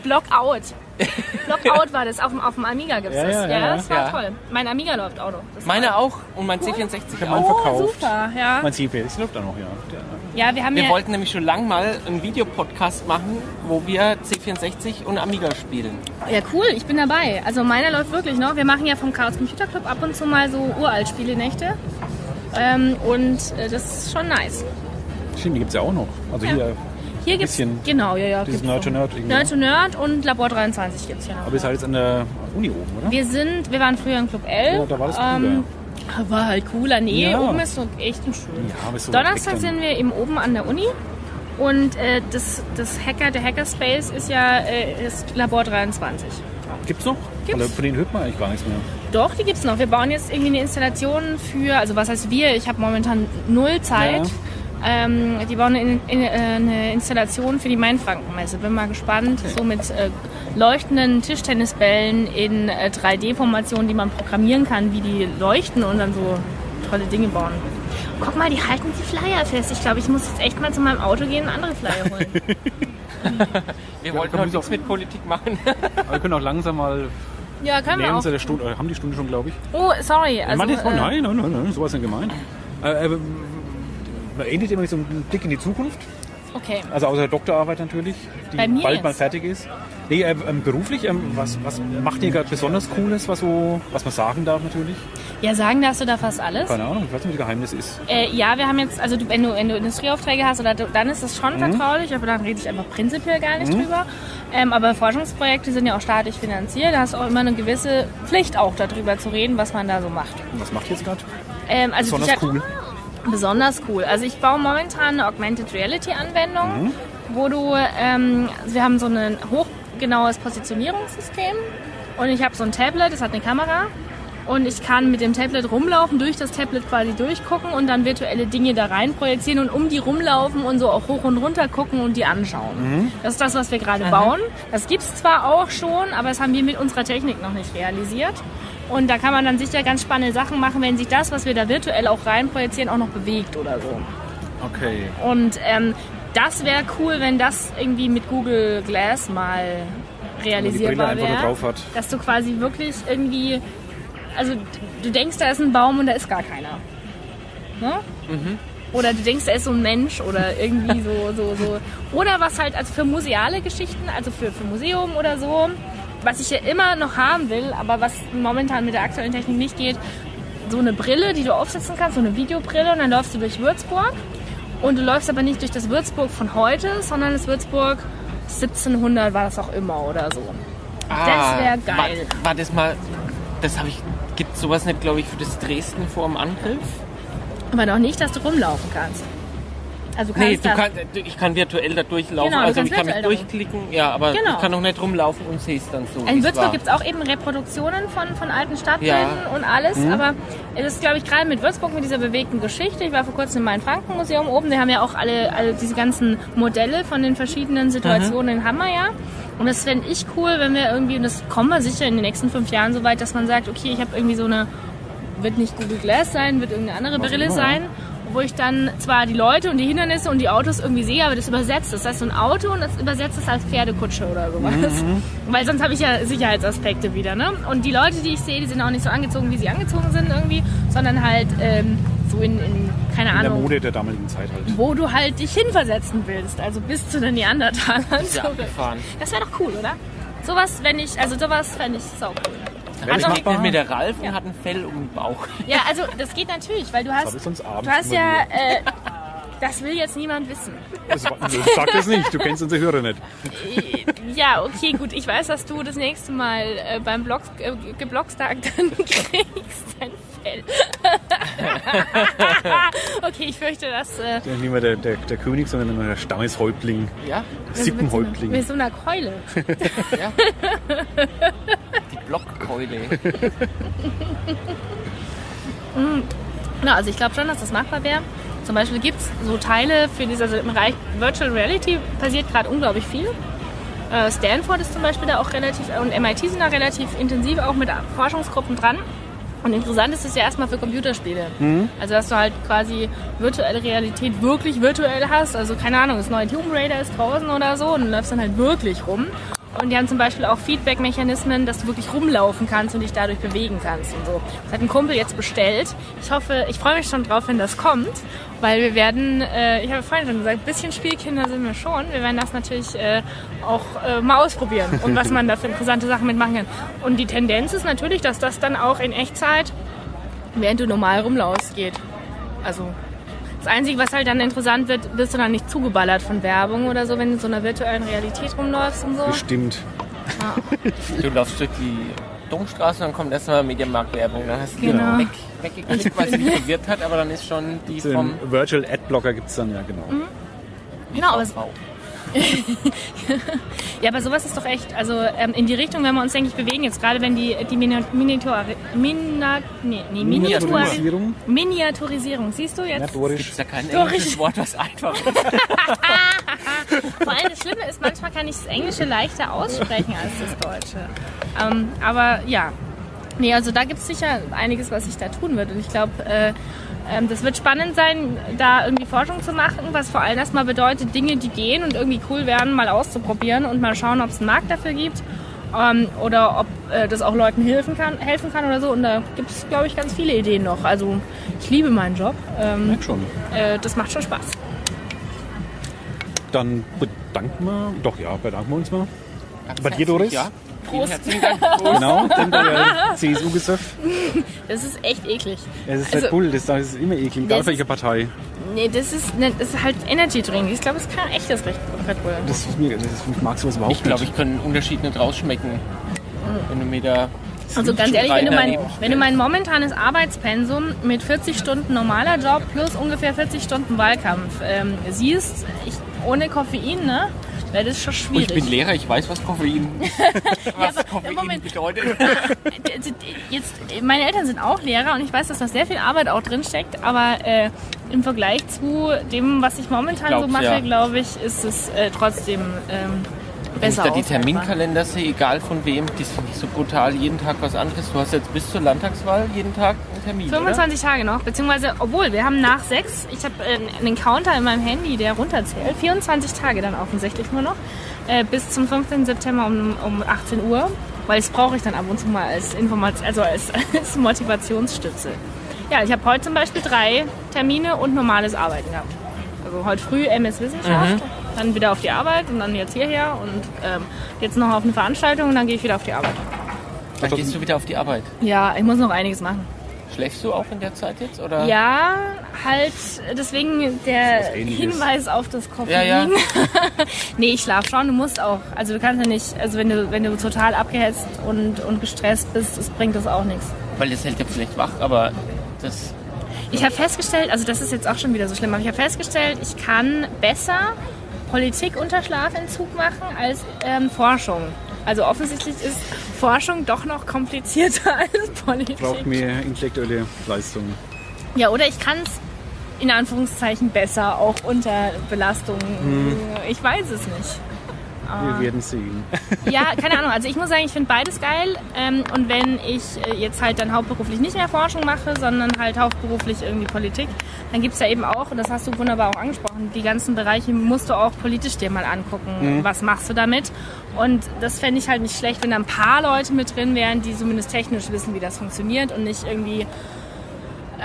Blockout. Blockout war das. Auf dem, auf dem Amiga gibt es Ja, das. ja, Ja, ja, das war ja. toll. Mein Amiga läuft auch noch. Das Meine auch und mein C64 hab auch. meinen Oh, verkauft. super, ja. Mein CPS läuft auch noch, ja. Ja, wir haben Wir ja... wollten nämlich schon lang mal einen Videopodcast machen, wo wir C64 und Amiga spielen. Ja, cool, ich bin dabei. Also meiner läuft wirklich noch. Wir machen ja vom Chaos Computer Club ab und zu mal so Uralt-Spielenächte. Ähm, und äh, das ist schon nice. Stimmt, die gibt es ja auch noch. Also hier, Hier gibt's Bisschen genau, ja, ja. dieses Nerd to. Nerd irgendwie. Nerd to Nerd und Labor 23 gibt's hier noch. aber ihr seid jetzt an der Uni oben, oder? Wir sind, wir waren früher im Club L. Ja, da war das war halt cooler. Nee, Ja. oben ist so echt ein schön. Ja, so Donnerstag sind wir eben oben an der Uni. Und äh, das, das Hacker, der Hackerspace ist ja äh, ist Labor 23. Gibt's noch? Gibt's. Oder von denen hört man eigentlich gar nichts mehr. Doch, die gibt's noch. Wir bauen jetzt irgendwie eine Installation für, also was heißt wir? Ich habe momentan null Zeit. Ähm, die bauen eine, in, äh, eine Installation für die Mainfrankenmesse. Bin mal gespannt. So mit äh, leuchtenden Tischtennisbällen in äh, 3D-Formationen, die man programmieren kann, wie die leuchten und dann so tolle Dinge bauen. Guck mal, die halten die Flyer fest. Ich glaube, ich muss jetzt echt mal zu meinem Auto gehen und andere Flyer holen. Wir Ja, wollten heute nichts so- mit Politik machen. Aber wir können auch langsam mal ja, können wir auch. der Stunde, oder haben die Stunde schon, glaube ich. Oh, sorry. Also, Mann, oh, äh, nein, nein, nein, nein, sowas nicht gemeint. Äh, äh, man endet immer mit so einem Blick in die Zukunft. Okay. Also außer der Doktorarbeit natürlich, die bald mal fertig ist. Nee, äh, ähm, beruflich, ähm, was, was macht ihr gerade besonders Cooles, was, so, was man sagen darf natürlich? Ja, sagen darfst du da fast alles. Keine Ahnung, ich weiß nicht, was das Geheimnis ist. Äh, ja, wir haben jetzt, also du, wenn, du, wenn du Industrieaufträge hast, oder dann ist das schon vertraulich, aber dann rede ich einfach prinzipiell gar nicht drüber. Ähm, aber Forschungsprojekte sind ja auch staatlich finanziert, da hast du auch immer eine gewisse Pflicht auch darüber zu reden, was man da so macht. Und was macht ihr jetzt gerade? Ähm, also Besonders cool. Besonders cool. Also ich baue momentan eine Augmented Reality Anwendung, wo du, ähm, wir haben so ein hochgenaues Positionierungssystem und ich habe so ein Tablet, das hat eine Kamera und ich kann mit dem Tablet rumlaufen, durch das Tablet quasi durchgucken und dann virtuelle Dinge da rein projizieren und um die rumlaufen und so auch hoch und runter gucken und die anschauen. Das ist das, was wir gerade bauen. Das gibt's zwar auch schon, aber das haben wir mit unserer Technik noch nicht realisiert. Und da kann man dann sicher ganz spannende Sachen machen, wenn sich das, was wir da virtuell auch rein projizieren, auch noch bewegt oder so. Okay. Und ähm, das wäre cool, wenn das irgendwie mit Google Glass mal realisierbar wäre. Dass du quasi wirklich irgendwie, also du denkst, da ist ein Baum und da ist gar keiner. Ne? Mhm. Oder du denkst, da ist so ein Mensch oder irgendwie so, so, so. Oder was halt, also für museale Geschichten, also für, für Museum oder so, was ich ja immer noch haben will, aber was momentan mit der aktuellen Technik nicht geht, so eine Brille, die du aufsetzen kannst, so eine Videobrille und dann läufst du durch Würzburg und du läufst aber nicht durch das Würzburg von heute, sondern das Würzburg 1700 war das auch immer oder so. Das wär geil. Ah, War, war das mal, das habe ich, gibt sowas nicht, glaube ich, für das Dresden vor dem Angriff? Aber noch nicht, dass du rumlaufen kannst. Also du kannst Nee, du da- kann, ich kann virtuell da durchlaufen, Genau, also ich kann mich durchklicken, ja, aber Genau. ich kann noch nicht rumlaufen und sehe es dann so. In Würzburg gibt es auch eben Reproduktionen von, von alten Stadtbildern Ja. Mhm. und alles, aber es ist, glaube ich, gerade mit Würzburg mit dieser bewegten Geschichte. Ich war vor kurzem im Main-Franken-Museum oben, die haben ja auch alle, alle diese ganzen Modelle von den verschiedenen Situationen in Hammer, ja. Und das fände ich cool, wenn wir irgendwie, und das kommen wir sicher in den nächsten fünf Jahren so weit, dass man sagt, okay, ich habe irgendwie so eine, wird nicht Google Glass sein, wird irgendeine andere Was Brille sein, wo ich dann zwar die Leute und die Hindernisse und die Autos irgendwie sehe, aber das übersetzt. Das heißt, so ein Auto und das übersetzt es als Pferdekutsche oder sowas. Weil sonst habe ich ja Sicherheitsaspekte wieder. Ne? Und die Leute, die ich sehe, die sind auch nicht so angezogen, wie sie angezogen sind irgendwie, sondern halt ähm, so in, in keine In der Ahnung, Mode der damaligen Zeit halt. wo du halt dich hinversetzen willst, also bis zu den Neandertalern Ist ja abgefahren. Das wäre doch cool, oder? Sowas, wenn ich, also sowas fände ich sau cool. Also- machbar? Mit der Ralf und hat ein Fell um den Bauch. Ja, also das geht natürlich, weil du Das hast, habe ich sonst abends du hast ja, äh, das will jetzt niemand wissen. Das, sag das nicht, du kennst unsere Hörer nicht. Ja, okay, gut. Ich weiß, dass du das nächste Mal äh, beim Blog, äh, Geblockstag dann kriegst dein Fell. okay, ich fürchte, dass äh, Der nicht mehr der, der, der König, sondern nur der Stammeshäuptling, Ja, Sippenhäuptling. mit so einer Keule. ja. Die Blockkeule. Na, also ich glaube schon, dass das machbar wäre. Zum Beispiel gibt es so Teile für diese, also im Bereich Virtual Reality passiert gerade unglaublich viel. Äh, Stanford ist zum Beispiel da auch relativ, und MIT sind da relativ intensiv auch mit Forschungsgruppen dran. Und interessant ist es ja erstmal für Computerspiele. Also dass du halt quasi virtuelle Realität wirklich virtuell hast. Also keine Ahnung, das neue Tomb Raider ist draußen oder so und du läufst dann halt wirklich rum. Und die haben zum Beispiel auch Feedback-Mechanismen, dass du wirklich rumlaufen kannst und dich dadurch bewegen kannst und so. Das hat ein Kumpel jetzt bestellt. Ich hoffe, ich freue mich schon drauf, wenn das kommt, weil wir werden, äh, ich habe vorhin schon gesagt, ein bisschen Spielkinder sind wir schon. Wir werden das natürlich äh, auch äh, mal ausprobieren und was man da für interessante Sachen mitmachen kann. Und die Tendenz ist natürlich, dass das dann auch in Echtzeit, während du normal rumlaufst, geht. Also das Einzige, was halt dann interessant wird, wirst du dann nicht zugeballert von Werbung oder so, wenn du in so einer virtuellen Realität rumläufst und so. Bestimmt. Du laufst durch die Domstraße und dann kommt erstmal Mediamarkt-Werbung. Dann hast du die Genau. weg, weggeklickt, weil sie dich verwirrt hat, aber dann ist schon die Den vom Virtual Adblocker gibt es dann, ja genau. Genau, aber. ja, aber sowas ist doch echt, also ähm, in die Richtung, wenn wir uns, denke ich, bewegen, jetzt gerade wenn die, die Mini- Miniatur, Mina, nee, nee, Miniatur, Miniaturisierung. Miniaturisierung, siehst du jetzt? Gibt es ja kein englisches Wort, was einfach ist. Vor allem das Schlimme ist, manchmal kann ich das Englische leichter aussprechen als das Deutsche. Ähm, aber ja, nee, also da gibt es sicher einiges, was ich da tun würde. Und ich glaube, äh, das wird spannend sein, da irgendwie Forschung zu machen, was vor allem erstmal bedeutet, Dinge, die gehen und irgendwie cool werden, mal auszuprobieren und mal schauen, ob es einen Markt dafür gibt. Ähm, oder ob äh, das auch Leuten helfen kann, helfen kann oder so. Und da gibt es, glaube ich, ganz viele Ideen noch. Also ich liebe meinen Job. Ähm, schon. äh, das macht schon Spaß. Dann bedanken wir, doch ja, bedanken wir uns mal. Bei dir, Doris? Ja. Prost. herzlichen Dank. Genau, denn der CSU-Gesöff. Das ist echt eklig. Es ist Also- halt cool, das, das ist immer eklig, egal Das welche Partei. Nee, das ist, ne, das ist halt Energy Drink. Ich glaube, es ist kein echtes Red Red Bull. Das ist mir, das ist, ich mag sowas überhaupt Ich glaube, nicht. ich kann einen Unterschied nicht rausschmecken. Wenn du mir da. Also ganz ehrlich, wenn du, mein, wenn du mein momentanes Arbeitspensum mit 40 Stunden normaler Job plus ungefähr 40 Stunden Wahlkampf ähm, siehst, ich, ohne Koffein, ne, wäre das schon Oh, schwierig. ich bin Lehrer, ich weiß, was Koffein, was aber- Koffein Moment. bedeutet. Also, Jetzt, meine Eltern sind auch Lehrer und ich weiß, dass da sehr viel Arbeit auch drin steckt, aber äh, im Vergleich zu dem, was ich momentan so Glaub's, mache, ja. glaube ich, ist es äh, trotzdem ähm, Wenn ich besser da die. Terminkalender sehe, egal von wem, die sind nicht so brutal, jeden Tag was anderes. Du hast jetzt bis zur Landtagswahl jeden Tag einen Termin, 25 Tage noch, beziehungsweise, obwohl, wir haben nach sechs, ich habe äh, einen Counter in meinem Handy, der runterzählt, 24 Tage dann offensichtlich nur noch, äh, bis zum 15. September um, um 18 Uhr, weil das brauche ich dann ab und zu mal als Information, also als, als Motivationsstütze. Ja, ich habe heute zum Beispiel drei Termine und normales Arbeiten gehabt. Also heute früh MS Wissenschaft, dann wieder auf die Arbeit und dann jetzt hierher und ähm, jetzt noch auf eine Veranstaltung und dann gehe ich wieder auf die Arbeit. Dann gehst du wieder auf die Arbeit. Ja, ich muss noch einiges machen. Schläfst du auch in der Zeit jetzt? Oder? Ja, halt deswegen der. Hinweis auf das Koffein. Ja, ja. nee, ich schlaf schon, du musst auch. Also du kannst ja nicht, also wenn du, wenn du total abgehetzt und, und gestresst bist, das bringt das auch nichts. Weil das hält ja vielleicht wach, aber das. Ich habe festgestellt, also das ist jetzt auch schon wieder so schlimm, aber ich habe festgestellt, ich kann besser Politik unter Schlafentzug machen als ähm, Forschung. Also offensichtlich ist Forschung doch noch komplizierter als Politik. Braucht mehr intellektuelle Leistung. Ja, oder ich kann es in Anführungszeichen besser, auch unter Belastung. Ich weiß es nicht. Wir werden sehen. Ja, keine Ahnung. Also ich muss sagen, ich finde beides geil. Ähm, und wenn ich äh, jetzt halt dann hauptberuflich nicht mehr Forschung mache, sondern halt hauptberuflich irgendwie Politik, dann gibt es ja eben auch, und das hast du wunderbar auch angesprochen, die ganzen Bereiche musst du auch politisch dir mal angucken. Was machst du damit? Und das fände ich halt nicht schlecht, wenn da ein paar Leute mit drin wären, die zumindest technisch wissen, wie das funktioniert und nicht irgendwie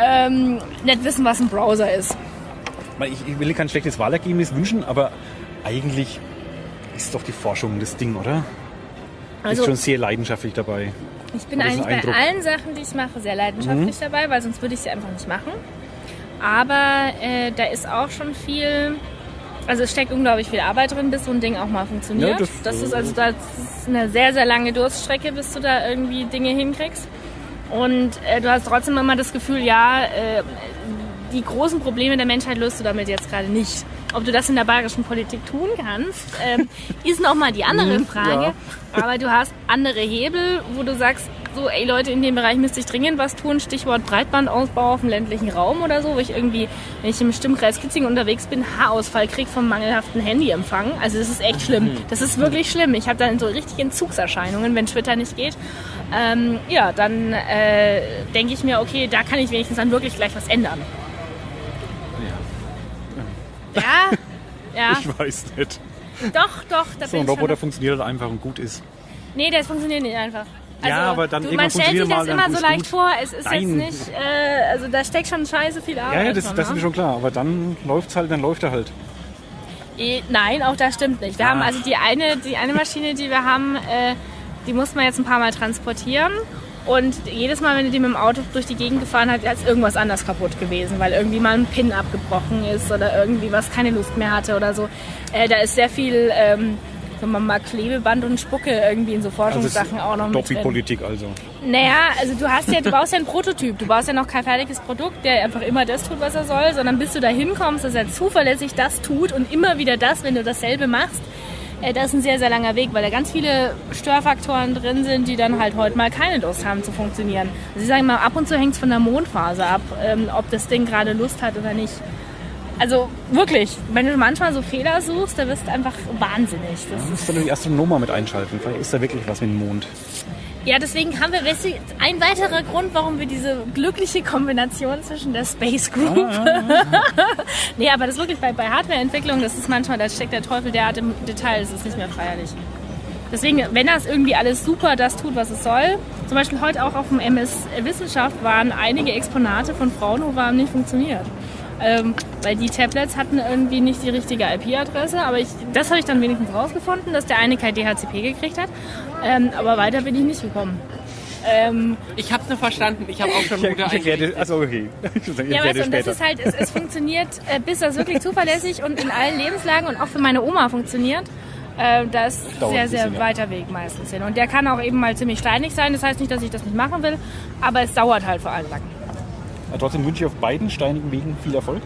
ähm, nicht wissen, was ein Browser ist. Ich, ich will kein schlechtes Wahlergebnis wünschen, aber eigentlich ist doch die Forschung das Ding, oder? Also ist schon sehr leidenschaftlich dabei. ich bin eigentlich bei allen Sachen, die ich mache, sehr leidenschaftlich dabei, weil sonst würde ich sie einfach nicht machen. Aber äh, da ist auch schon viel, also es steckt unglaublich viel Arbeit drin, bis so ein Ding auch mal funktioniert. Ja, das, das- ist also das ist eine sehr, sehr lange Durststrecke, bis du da irgendwie Dinge hinkriegst. Und äh, du hast trotzdem immer das Gefühl, ja, äh, die großen Probleme der Menschheit löst du damit jetzt gerade nicht. Ob du das in der bayerischen Politik tun kannst, ähm, ist nochmal die andere Frage. Aber du hast andere Hebel, wo du sagst, so, ey Leute, in dem Bereich müsste ich dringend was tun. Stichwort Breitbandausbau auf dem ländlichen Raum oder so, wo ich irgendwie, wenn ich im Stimmkreis Kitzing unterwegs bin, Haarausfall krieg vom mangelhaften Handyempfang. Also das ist echt schlimm. Das ist wirklich schlimm. Ich habe dann so richtig Entzugserscheinungen, wenn Twitter nicht geht. Ähm, ja, dann äh, denke ich mir, okay, da kann ich wenigstens dann wirklich gleich was ändern. Ja, ja, Ich weiß nicht. doch, doch. Da So ein Roboter funktioniert halt einfach und gut ist. Nee, das funktioniert nicht einfach. Also, Ja, aber dann du, man stellt sich das immer so leicht gut. vor. Es ist Nein. jetzt nicht, äh, also da steckt schon scheiße viel Arbeit Ja, ja, das, drin, das ist ne? mir schon klar. Aber dann läuft's halt, dann läuft er halt. Eh, Nein, auch das stimmt nicht. Wir haben Ah. also die eine, die eine Maschine, die wir haben, äh, die muss man jetzt ein paar Mal transportieren. Und jedes Mal, wenn du die mit dem Auto durch die Gegend gefahren hast, ist irgendwas anders kaputt gewesen, weil irgendwie mal ein Pin abgebrochen ist oder irgendwie was keine Lust mehr hatte oder so. Äh, da ist sehr viel, ähm, sagen wir mal, Klebeband und Spucke irgendwie in so Forschungssachen auch noch mit drin. Doppelpolitik also. Naja, also du hast ja, du baust ja ein Prototyp, du baust ja noch kein fertiges Produkt, der einfach immer das tut, was er soll, sondern bis du da hinkommst, dass er zuverlässig das tut und immer wieder das, wenn du dasselbe machst, das ist ein sehr, sehr langer Weg, weil da ganz viele Störfaktoren drin sind, die dann halt heute mal keine Lust haben zu funktionieren. Also ich sage mal, ab und zu hängt es von der Mondphase ab, ähm, ob das Ding gerade Lust hat oder nicht. Also wirklich, wenn du manchmal so Fehler suchst, da wirst du einfach wahnsinnig. Das Du musst dann die Astronomer mit einschalten. Vielleicht ist da wirklich was mit dem Mond. Ja, deswegen haben wir ein weiterer Grund, warum wir diese glückliche Kombination zwischen der Space Group. nee, aber das ist wirklich bei, bei Hardwareentwicklung, das ist manchmal, da steckt der Teufel derart im Detail, das ist nicht mehr feierlich. Deswegen, wenn das irgendwie alles super das tut, was es soll, zum Beispiel heute auch auf dem MS Wissenschaft waren einige Exponate von Fraunhofer haben nicht funktioniert. Ähm, weil die Tablets hatten irgendwie nicht die richtige IP-Adresse, aber ich, das habe ich dann wenigstens rausgefunden, dass der eine kein DHCP gekriegt hat. Ähm, aber weiter bin ich nicht gekommen. Ähm, Ich hab's nur verstanden. Ich habe auch schon Ich, Mutter ich das, also okay. Ich ja, erkläre weißt du, das und das ist halt, es, es funktioniert, äh, bis das wirklich zuverlässig und in allen Lebenslagen und auch für meine Oma funktioniert. Äh, da ist sehr, sehr bisschen, ja. weiter Weg meistens hin. Und der kann auch eben mal ziemlich steinig sein. Das heißt nicht, dass ich das nicht machen will, aber es dauert halt vor allem lang. Aber Trotzdem wünsche ich auf beiden steinigen Wegen viel Erfolg.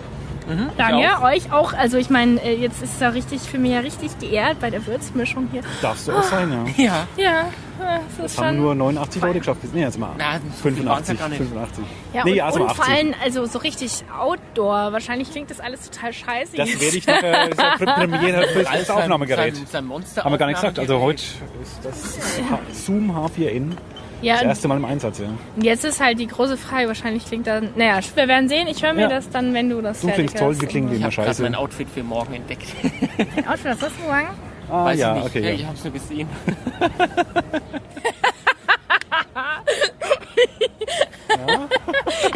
Danke, euch auch. Also ich meine, äh, jetzt ist es ja richtig für mich ja richtig geehrt bei der Würzmischung hier. Darfst du auch sein, ja. Ja. Ja, äh, das ist Das haben nur 89 Leute geschafft. Nee, jetzt mal Na, so viel waren's ja 85. gar nicht. 85. Ja, nee, und, also und 80. vor allem also so richtig Outdoor. Wahrscheinlich klingt das alles total scheiße. das werde ich nachher, Pre- Premiere für Alles das Aufnahmegerät. Sein, sein Monster Haben wir gar nicht gesagt. Also heute ist das Zoom H4n ja, das erste Mal im Einsatz, ja. Jetzt ist halt die große Frage, wahrscheinlich klingt da, naja, wir werden sehen. Ich höre mir Ja. das dann, wenn du das Du klingst toll, wir klingen wie Ich immer habe gerade scheiße. mein Outfit für morgen entdeckt. Dein Outfit, was hast du sagen? Ah, Weiß ja, ich nicht. okay. Ja, Ja. ich hab's nur gesehen.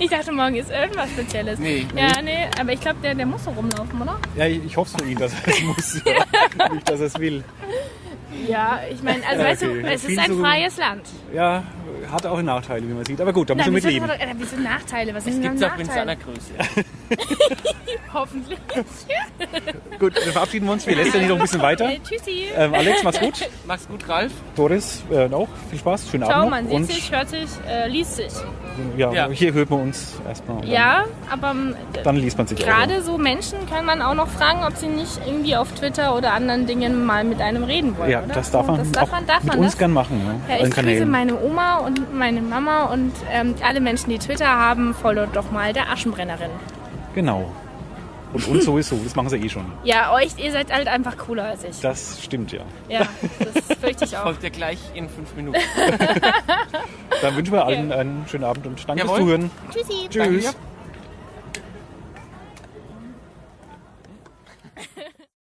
Ich dachte, morgen ist irgendwas Spezielles. Nee. Ja, nee, aber ich glaube, der, der muss so rumlaufen, oder? ja, ich ich hoffe es für ihn, dass er es muss. Ja. Nicht, dass er es will. Ja, ich meine, also Ja, weißt okay. du, es ist ein freies Land. Ja, hat auch Nachteile, wie man sieht. Aber gut, da man wieso, mitleben. äh, wieso Nachteile? Was sind denn Gibt's auch in seiner Nachteile? Größe. Hoffentlich. Gut, dann verabschieden wir uns. Wir lästern hier noch ein bisschen weiter. Äh, tschüssi. Ähm, Alex, mach's gut. Mach's gut, Ralf. Doris, äh, auch. Viel Spaß. Schönen Ciao, Abend man noch. sieht Und sich, hört sich, äh, liest sich. ja, Ja. hier hört man uns erstmal. Ja, aber ähm, Dann liest man sich auch. gerade so Menschen kann man auch noch fragen, ob sie nicht irgendwie auf Twitter oder anderen Dingen mal mit einem reden wollen. Ja, oder? das darf man, das darf auch man, darf mit man uns das? gern machen. Ja, ich grüße meine Oma und meine Mama und ähm, alle Menschen, die Twitter haben, folgt doch mal der Aschenbrennerin. Genau. Und uns sowieso, das machen sie eh schon. Ja, euch, ihr seid halt einfach cooler als ich. Das stimmt ja. Ja, das fürchte ich auch. Folgt ihr gleich in fünf Minuten. Dann wünschen wir allen einen schönen Abend und danke fürs Zuhören. Tschüssi. Tschüss. Danke.